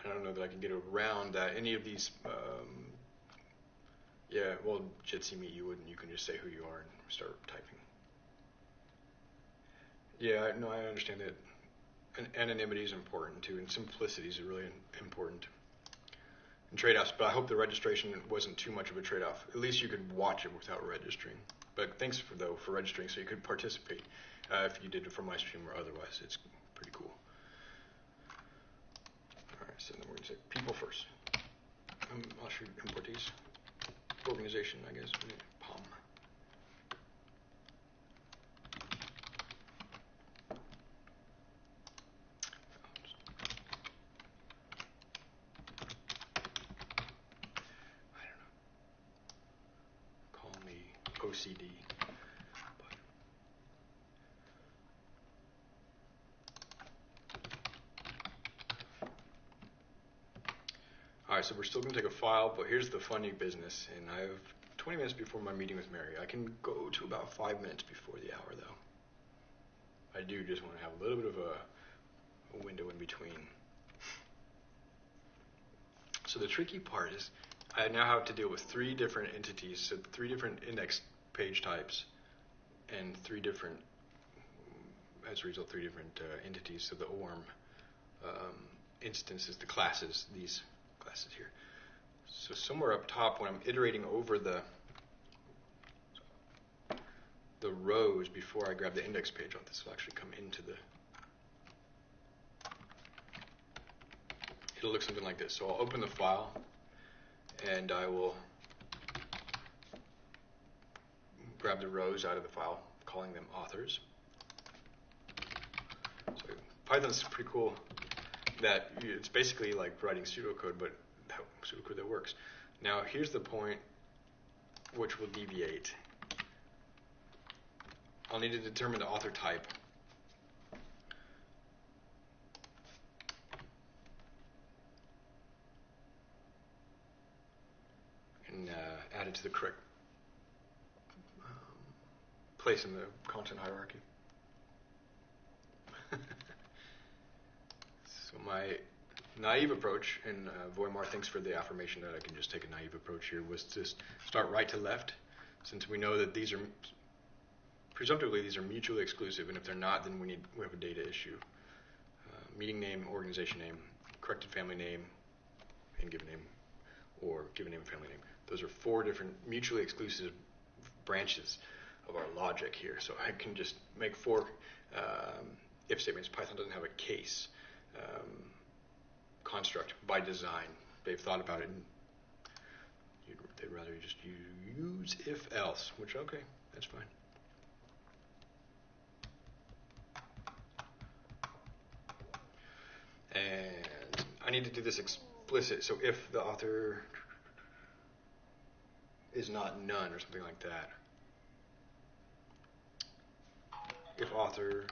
I don't know that I can get around that. Any of these, um, yeah, well, Jitsi Meet you wouldn't. You can just say who you are and start typing. Yeah, I no, I understand that. And anonymity is important too, and simplicity is really important. and trade-offs, but I hope the registration wasn't too much of a trade-off. At least you could watch it without registering. But thanks for though for registering, so you could participate uh, if you did it from my stream or otherwise. It's pretty cool. All right, so then we're gonna say people first. Um, I'll shoot import these. Organization, I guess. POM. I don't know. Call me OCD. But All right, so we're still going to take a file, but here's the funny business. And I have 20 minutes before my meeting with Mary. I can go to about five minutes before the hour, though. I do just want to have a little bit of a, a window in between. So the tricky part is I now have to deal with three different entities, so three different index page types, and three different, as a result, three different uh, entities. So the ORM um, instances, the classes, these classes here. So somewhere up top, when I'm iterating over the the rows before I grab the index page, this will actually come into the. It'll look something like this. So I'll open the file, and I will grab the rows out of the file, calling them authors. So Python's pretty cool that it's basically like writing pseudocode, but pseudocode that works. Now here's the point which will deviate. I'll need to determine the author type. And uh, add it to the correct um, place in the content hierarchy. [laughs] so my naive approach, and uh, Voimar thanks for the affirmation that I can just take a naive approach here, was to start right to left, since we know that these are presumptively these are mutually exclusive, and if they're not, then we need we have a data issue. Uh, meeting name, organization name, corrected family name, and given name, or given name and family name. Those are four different mutually exclusive branches of our logic here. So I can just make four um, if statements. Python doesn't have a case um, construct by design. They've thought about it. And they'd rather just use if else, which okay, that's fine. And I need to do this explicit. So if the author is not none or something like that. If author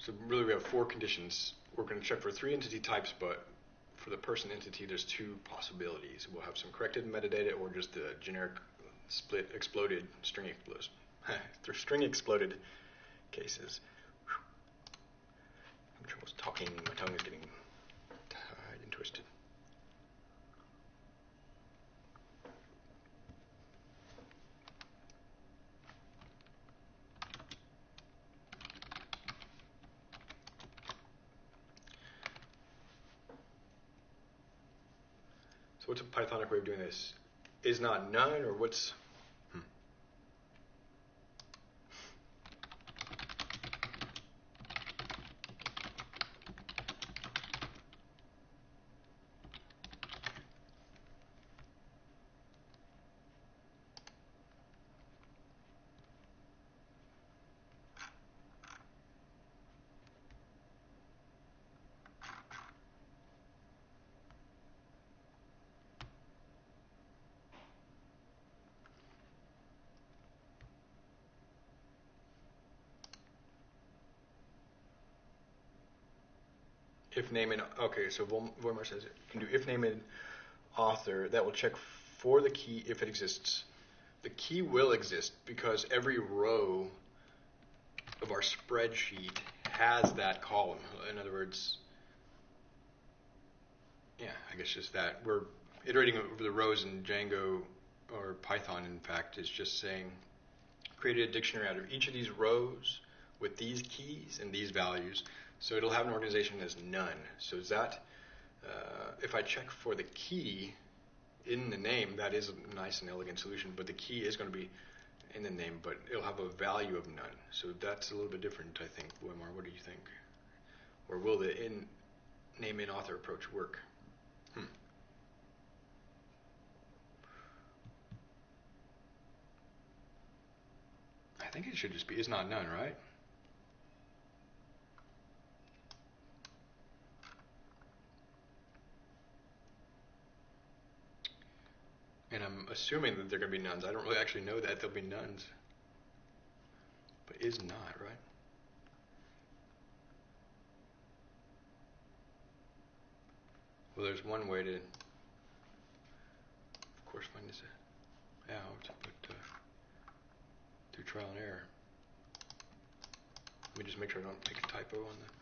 So really we have four conditions. We're going to check for three entity types, but for the person entity, there's two possibilities. We'll have some corrected metadata or just the generic split exploded string exploded, [laughs] string exploded cases. I'm talking, my tongue is getting tied and twisted. So what's a Pythonic way of doing this? Not none, or what's name and okay, so Vol- Vollmer says it. Can do if name and author. That will check for the key if it exists. The key will exist because every row of our spreadsheet has that column. In other words, yeah, I guess just that we're iterating over the rows in Django or Python. In fact, is just saying create a dictionary out of each of these rows with these keys and these values. So it'll have an organization as none. So is that, uh, if I check for the key in the name, that is a nice and elegant solution, but the key is going to be in the name, but it'll have a value of none. So that's a little bit different, I think. Wimar, what do you think? Or will the in name in author approach work? Hmm. I think it should just be is not none, right? And I'm assuming that they're going to be nuns. I don't really actually know that they'll be nuns. But is not, right? Well, there's one way to, of course, find this out, but uh, through trial and error. Let me just make sure I don't make a typo on that.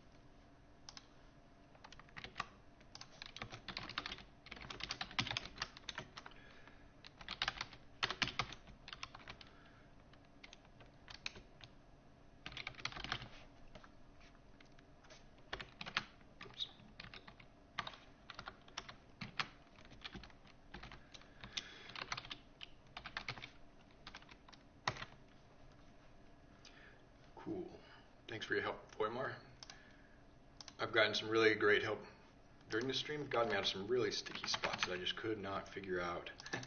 For your help, Voimar. I've gotten some really great help during the stream. Got me out of some really sticky spots that I just could not figure out, [laughs]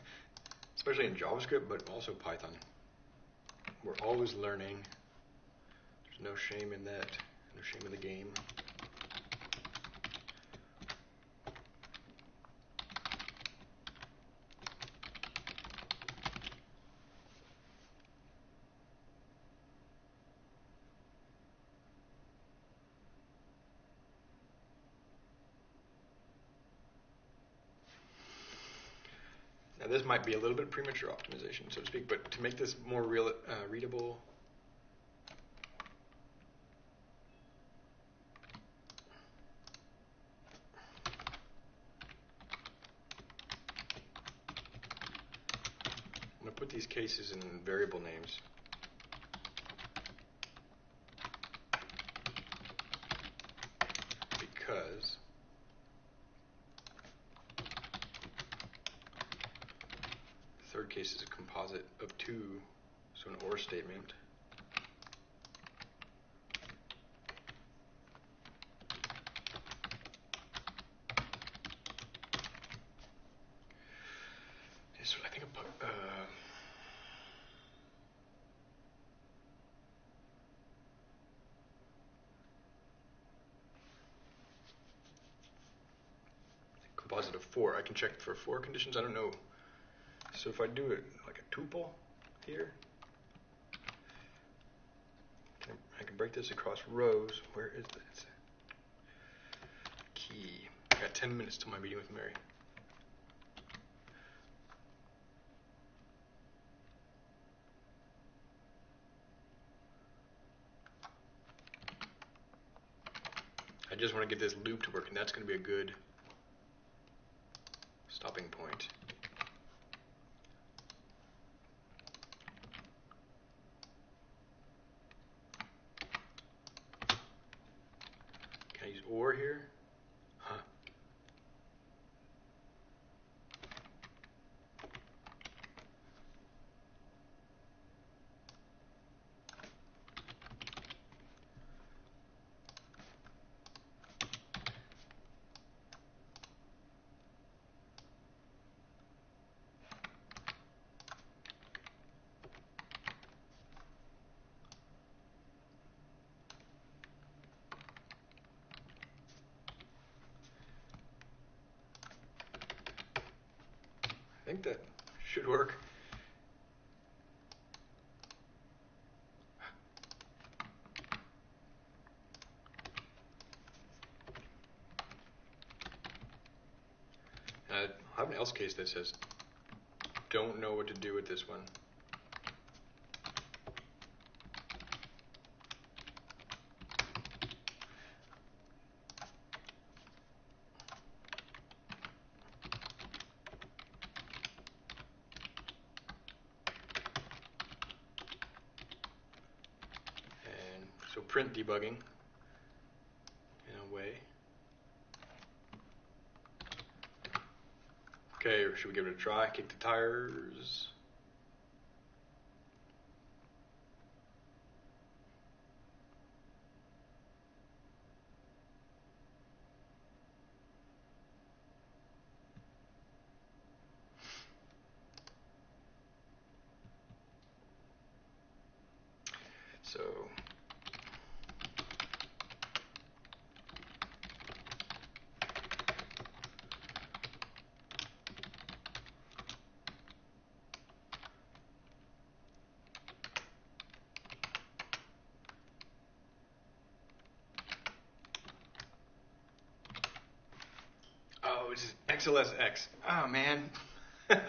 especially in JavaScript, but also Python. We're always learning. There's no shame in that. No shame in the game. this might be a little bit premature optimization, so to speak, but to make this more real, uh, readable, I'm going to put these cases in variable names. Because third case is a composite of two, so an OR statement. So I think about, uh, composite of four. I can check for four conditions. I don't know so if I do it like a tuple here, I can break this across rows. Where is this? Key. I got 10 minutes till my meeting with Mary. I just want to get this loop to work, and that's going to be a good stopping point. or here? Huh. think that should work. And I have an else case that says, don't know what to do with this one. And so print debugging in a way. Okay, should we give it a try? Kick the tires. So Oh, it's just XLSX. Oh man. [laughs]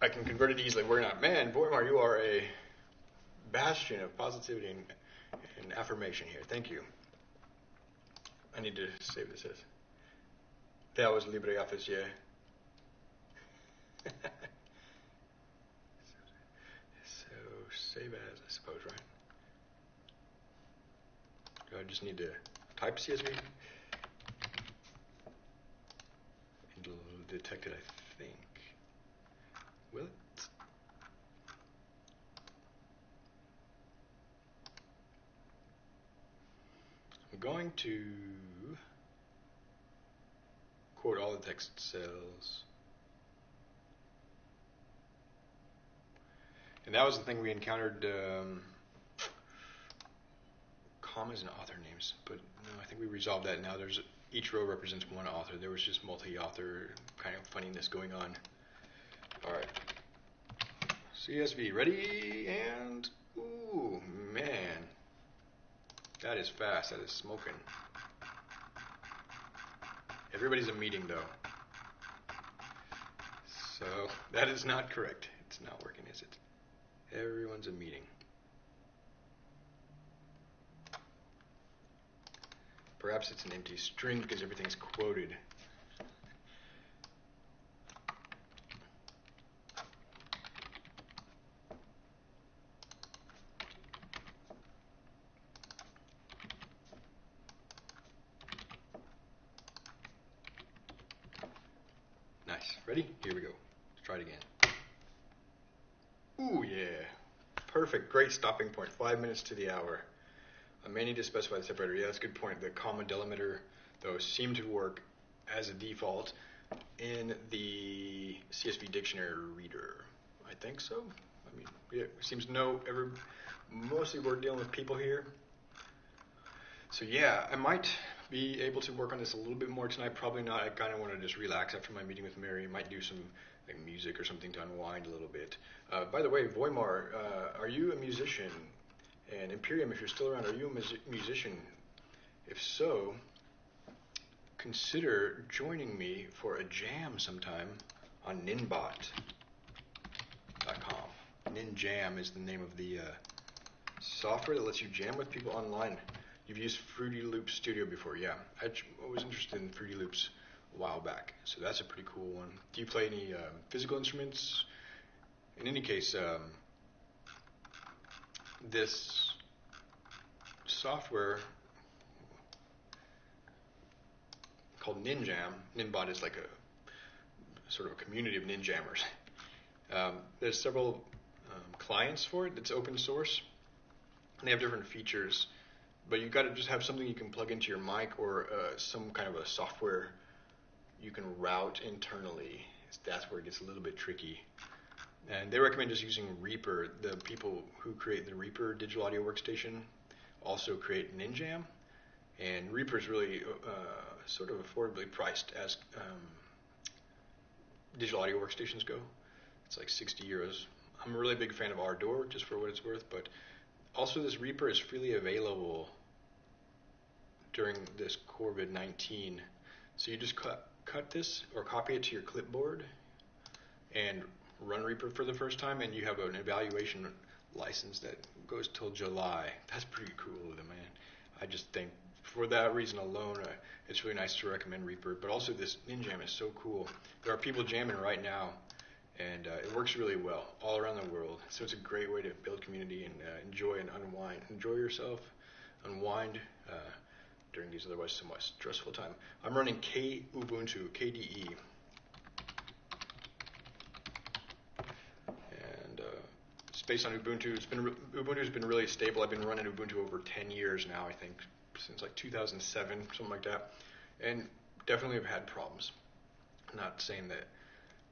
I can convert it easily. We're not. Man, Voimar, you are a bastion of positivity and, and affirmation here. Thank you. I need to save this as. That was LibreOffice, yeah. so save as, I suppose, right? Do I just need to type CSV? It'll detect it, I think. Will it? I'm going to quote all the text cells. And that was the thing we encountered um, commas and author names, but no, I think we resolved that. Now there's each row represents one author. There was just multi-author kind of funniness going on. All right. CSV ready and ooh man, that is fast. That is smoking. Everybody's a meeting though, so [laughs] that is not correct. It's not working, is it? Everyone's a meeting. Perhaps it's an empty string because everything's quoted. Nice. Ready? Here we go. Let's try it again. Ooh, yeah. Perfect. Great stopping point. Five minutes to the hour. I may need to specify the separator. Yeah, that's a good point. The comma delimiter, though, seem to work as a default in the CSV dictionary reader. I think so. I mean, it seems know every. Mostly we're dealing with people here. So yeah, I might be able to work on this a little bit more tonight. Probably not. I kind of want to just relax after my meeting with Mary. I might do some like music or something to unwind a little bit. Uh, by the way, Voimar, uh, are you a musician? And Imperium, if you're still around, are you a mus- musician? If so, consider joining me for a jam sometime on Ninbot.com. Ninjam is the name of the uh, software that lets you jam with people online. You've used Fruity Loops Studio before, yeah. I was interested in Fruity Loops a while back, so that's a pretty cool one. Do you play any um, physical instruments? In any case, um, this software called Ninjam, Ninbot is like a sort of a community of ninjammers. Um, there's several um, clients for it. It's open source. And they have different features, but you've got to just have something you can plug into your mic or uh, some kind of a software you can route internally. That's where it gets a little bit tricky. And they recommend just using Reaper. The people who create the Reaper digital audio workstation also create Ninjam. And Reaper is really uh, sort of affordably priced as um, digital audio workstations go. It's like 60 euros I'm a really big fan of Ardour, just for what it's worth, but also this Reaper is freely available during this COVID 19. So you just cut, cut this or copy it to your clipboard and run Reaper for the first time, and you have an evaluation license that goes till July. That's pretty cool, the man. I just think for that reason alone, uh, it's really nice to recommend Reaper. But also, this Ninjam is so cool. There are people jamming right now, and uh, it works really well all around the world. So it's a great way to build community and uh, enjoy and unwind. Enjoy yourself, unwind uh, during these otherwise somewhat stressful time. I'm running K Ubuntu KDE. And uh, it's based on Ubuntu. It's been Ubuntu's been really stable. I've been running Ubuntu over 10 years now, I think, since like 2007, something like that. And definitely have had problems. I'm not saying that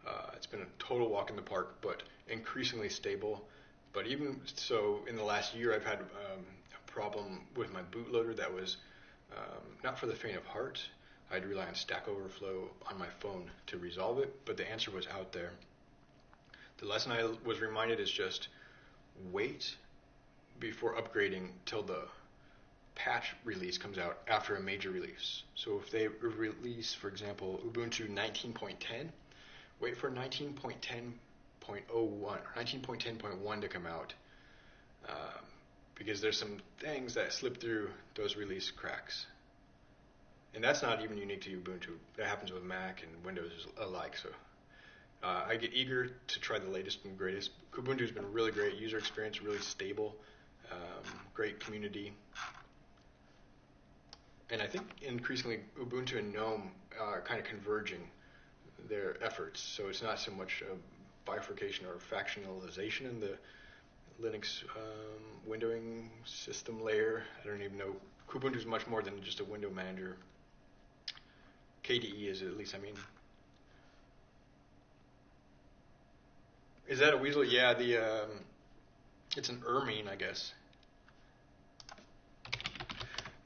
uh, it's been a total walk in the park, but increasingly stable. But even so, in the last year, I've had um, a problem with my bootloader that was um, not for the faint of heart. I'd rely on Stack Overflow on my phone to resolve it, but the answer was out there. The lesson I was reminded is just wait before upgrading till the patch release comes out after a major release. So if they release, for example, Ubuntu 19.10, wait for 19.10.01 or 19.10.1 to come out um, because there's some things that slip through those release cracks. And that's not even unique to Ubuntu. That happens with Mac and Windows alike. So uh, I get eager to try the latest and greatest. Ubuntu's been really great user experience, really stable, um, great community. And I think increasingly Ubuntu and GNOME are kind of converging their efforts. So it's not so much a bifurcation or factionalization in the Linux um, windowing system layer. I don't even know. Kubuntu is much more than just a window manager. KDE is at least, I mean. Is that a weasel? Yeah, the um, it's an ermine, I guess.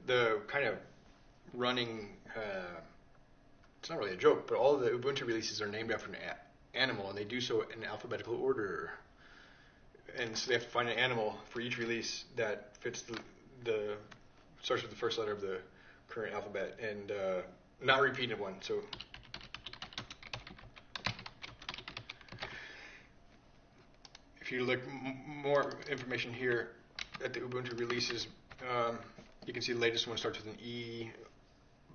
The kind of running uh, it's not really a joke, but all the Ubuntu releases are named after an a- animal, and they do so in alphabetical order. And so they have to find an animal for each release that fits the, the starts with the first letter of the current alphabet, and uh, not repeated one. So. If you look more information here at the Ubuntu releases, um, you can see the latest one starts with an E.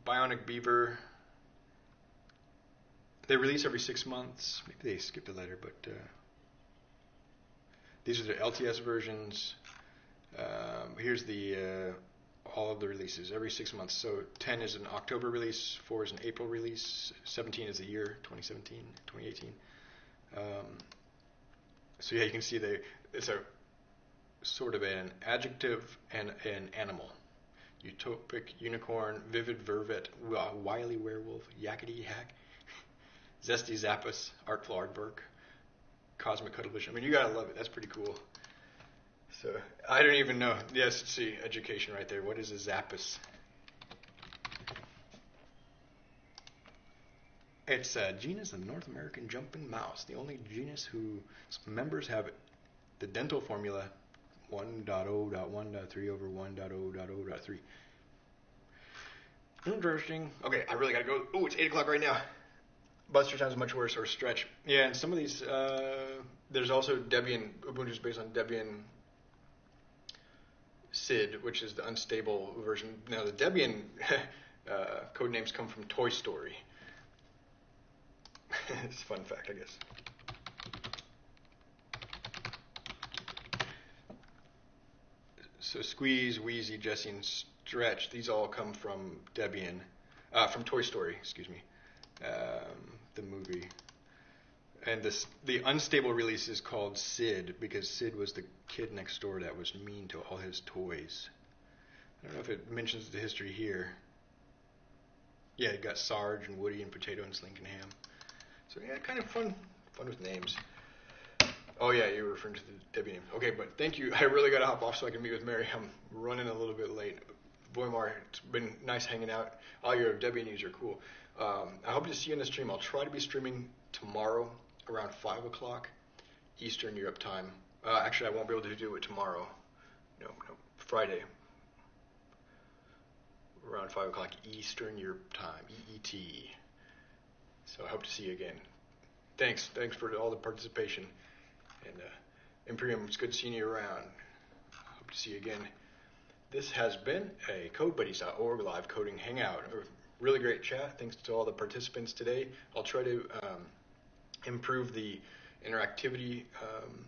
Bionic Beaver, they release every six months. Maybe they skipped a letter, but uh, these are the LTS versions. Um, here's the uh, all of the releases every six months. So 10 is an October release, 4 is an April release, 17 is the year 2017, 2018. Um, so yeah, you can see they it's a sort of an adjective and an animal. Utopic unicorn, vivid vervet, wily werewolf, yakety yak. Zesty Zapus, Artful Aardvark, Cosmic Cuttlefish. I mean, you gotta love it. That's pretty cool. So I don't even know. Yes, see education right there. What is a Zapus? It's a genus of North American jumping mouse, the only genus whose members have the dental formula 1.0.1.3 over 1.0.0.3. Interesting. Okay, I really gotta go. Oh, it's 8 o'clock right now. Buster Time's much worse, or Stretch. Yeah, and some of these, uh, there's also Debian, Ubuntu's based on Debian SID, which is the unstable version. Now, the Debian [laughs] uh, code names come from Toy Story. [laughs] it's a fun fact, I guess. So Squeeze, Wheezy, Jessie, and Stretch, these all come from Debian, uh, from Toy Story, excuse me um, the movie. And this, the unstable release is called Sid because Sid was the kid next door that was mean to all his toys. I don't know if it mentions the history here. Yeah, you got Sarge and Woody and Potato and Slink and Ham. So yeah, kind of fun, fun with names. Oh yeah, you were referring to the Debbie name. Okay, but thank you. [laughs] I really got to hop off so I can meet with Mary. I'm running a little bit late. Voimar, it's been nice hanging out. All your Debian news are cool. Um, I hope to see you in the stream. I'll try to be streaming tomorrow around 5 o'clock. Eastern Europe time. Uh, actually, I won't be able to do it tomorrow. No, no, Friday. Around 5 o'clock Eastern Europe time, EET. So I hope to see you again. Thanks. Thanks for all the participation. And uh, Imperium, it's good seeing you around. Hope to see you again. This has been a CodeBuddies.org live coding hangout. A really great chat. Thanks to all the participants today. I'll try to um, improve the interactivity, um,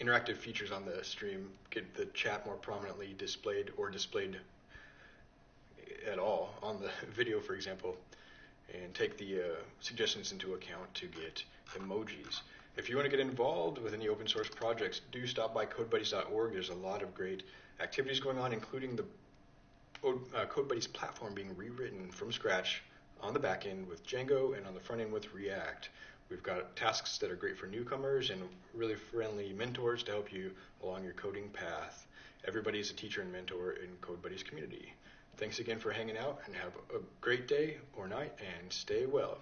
interactive features on the stream, get the chat more prominently displayed or displayed at all on the [laughs] video, for example, and take the uh, suggestions into account to get emojis. If you want to get involved with any open source projects, do stop by CodeBuddies.org. There's a lot of great activities going on, including the uh, CodeBuddies platform being rewritten from scratch on the back end with Django and on the front end with React. We've got tasks that are great for newcomers and really friendly mentors to help you along your coding path. Everybody is a teacher and mentor in CodeBuddies community. Thanks again for hanging out and have a great day or night and stay well.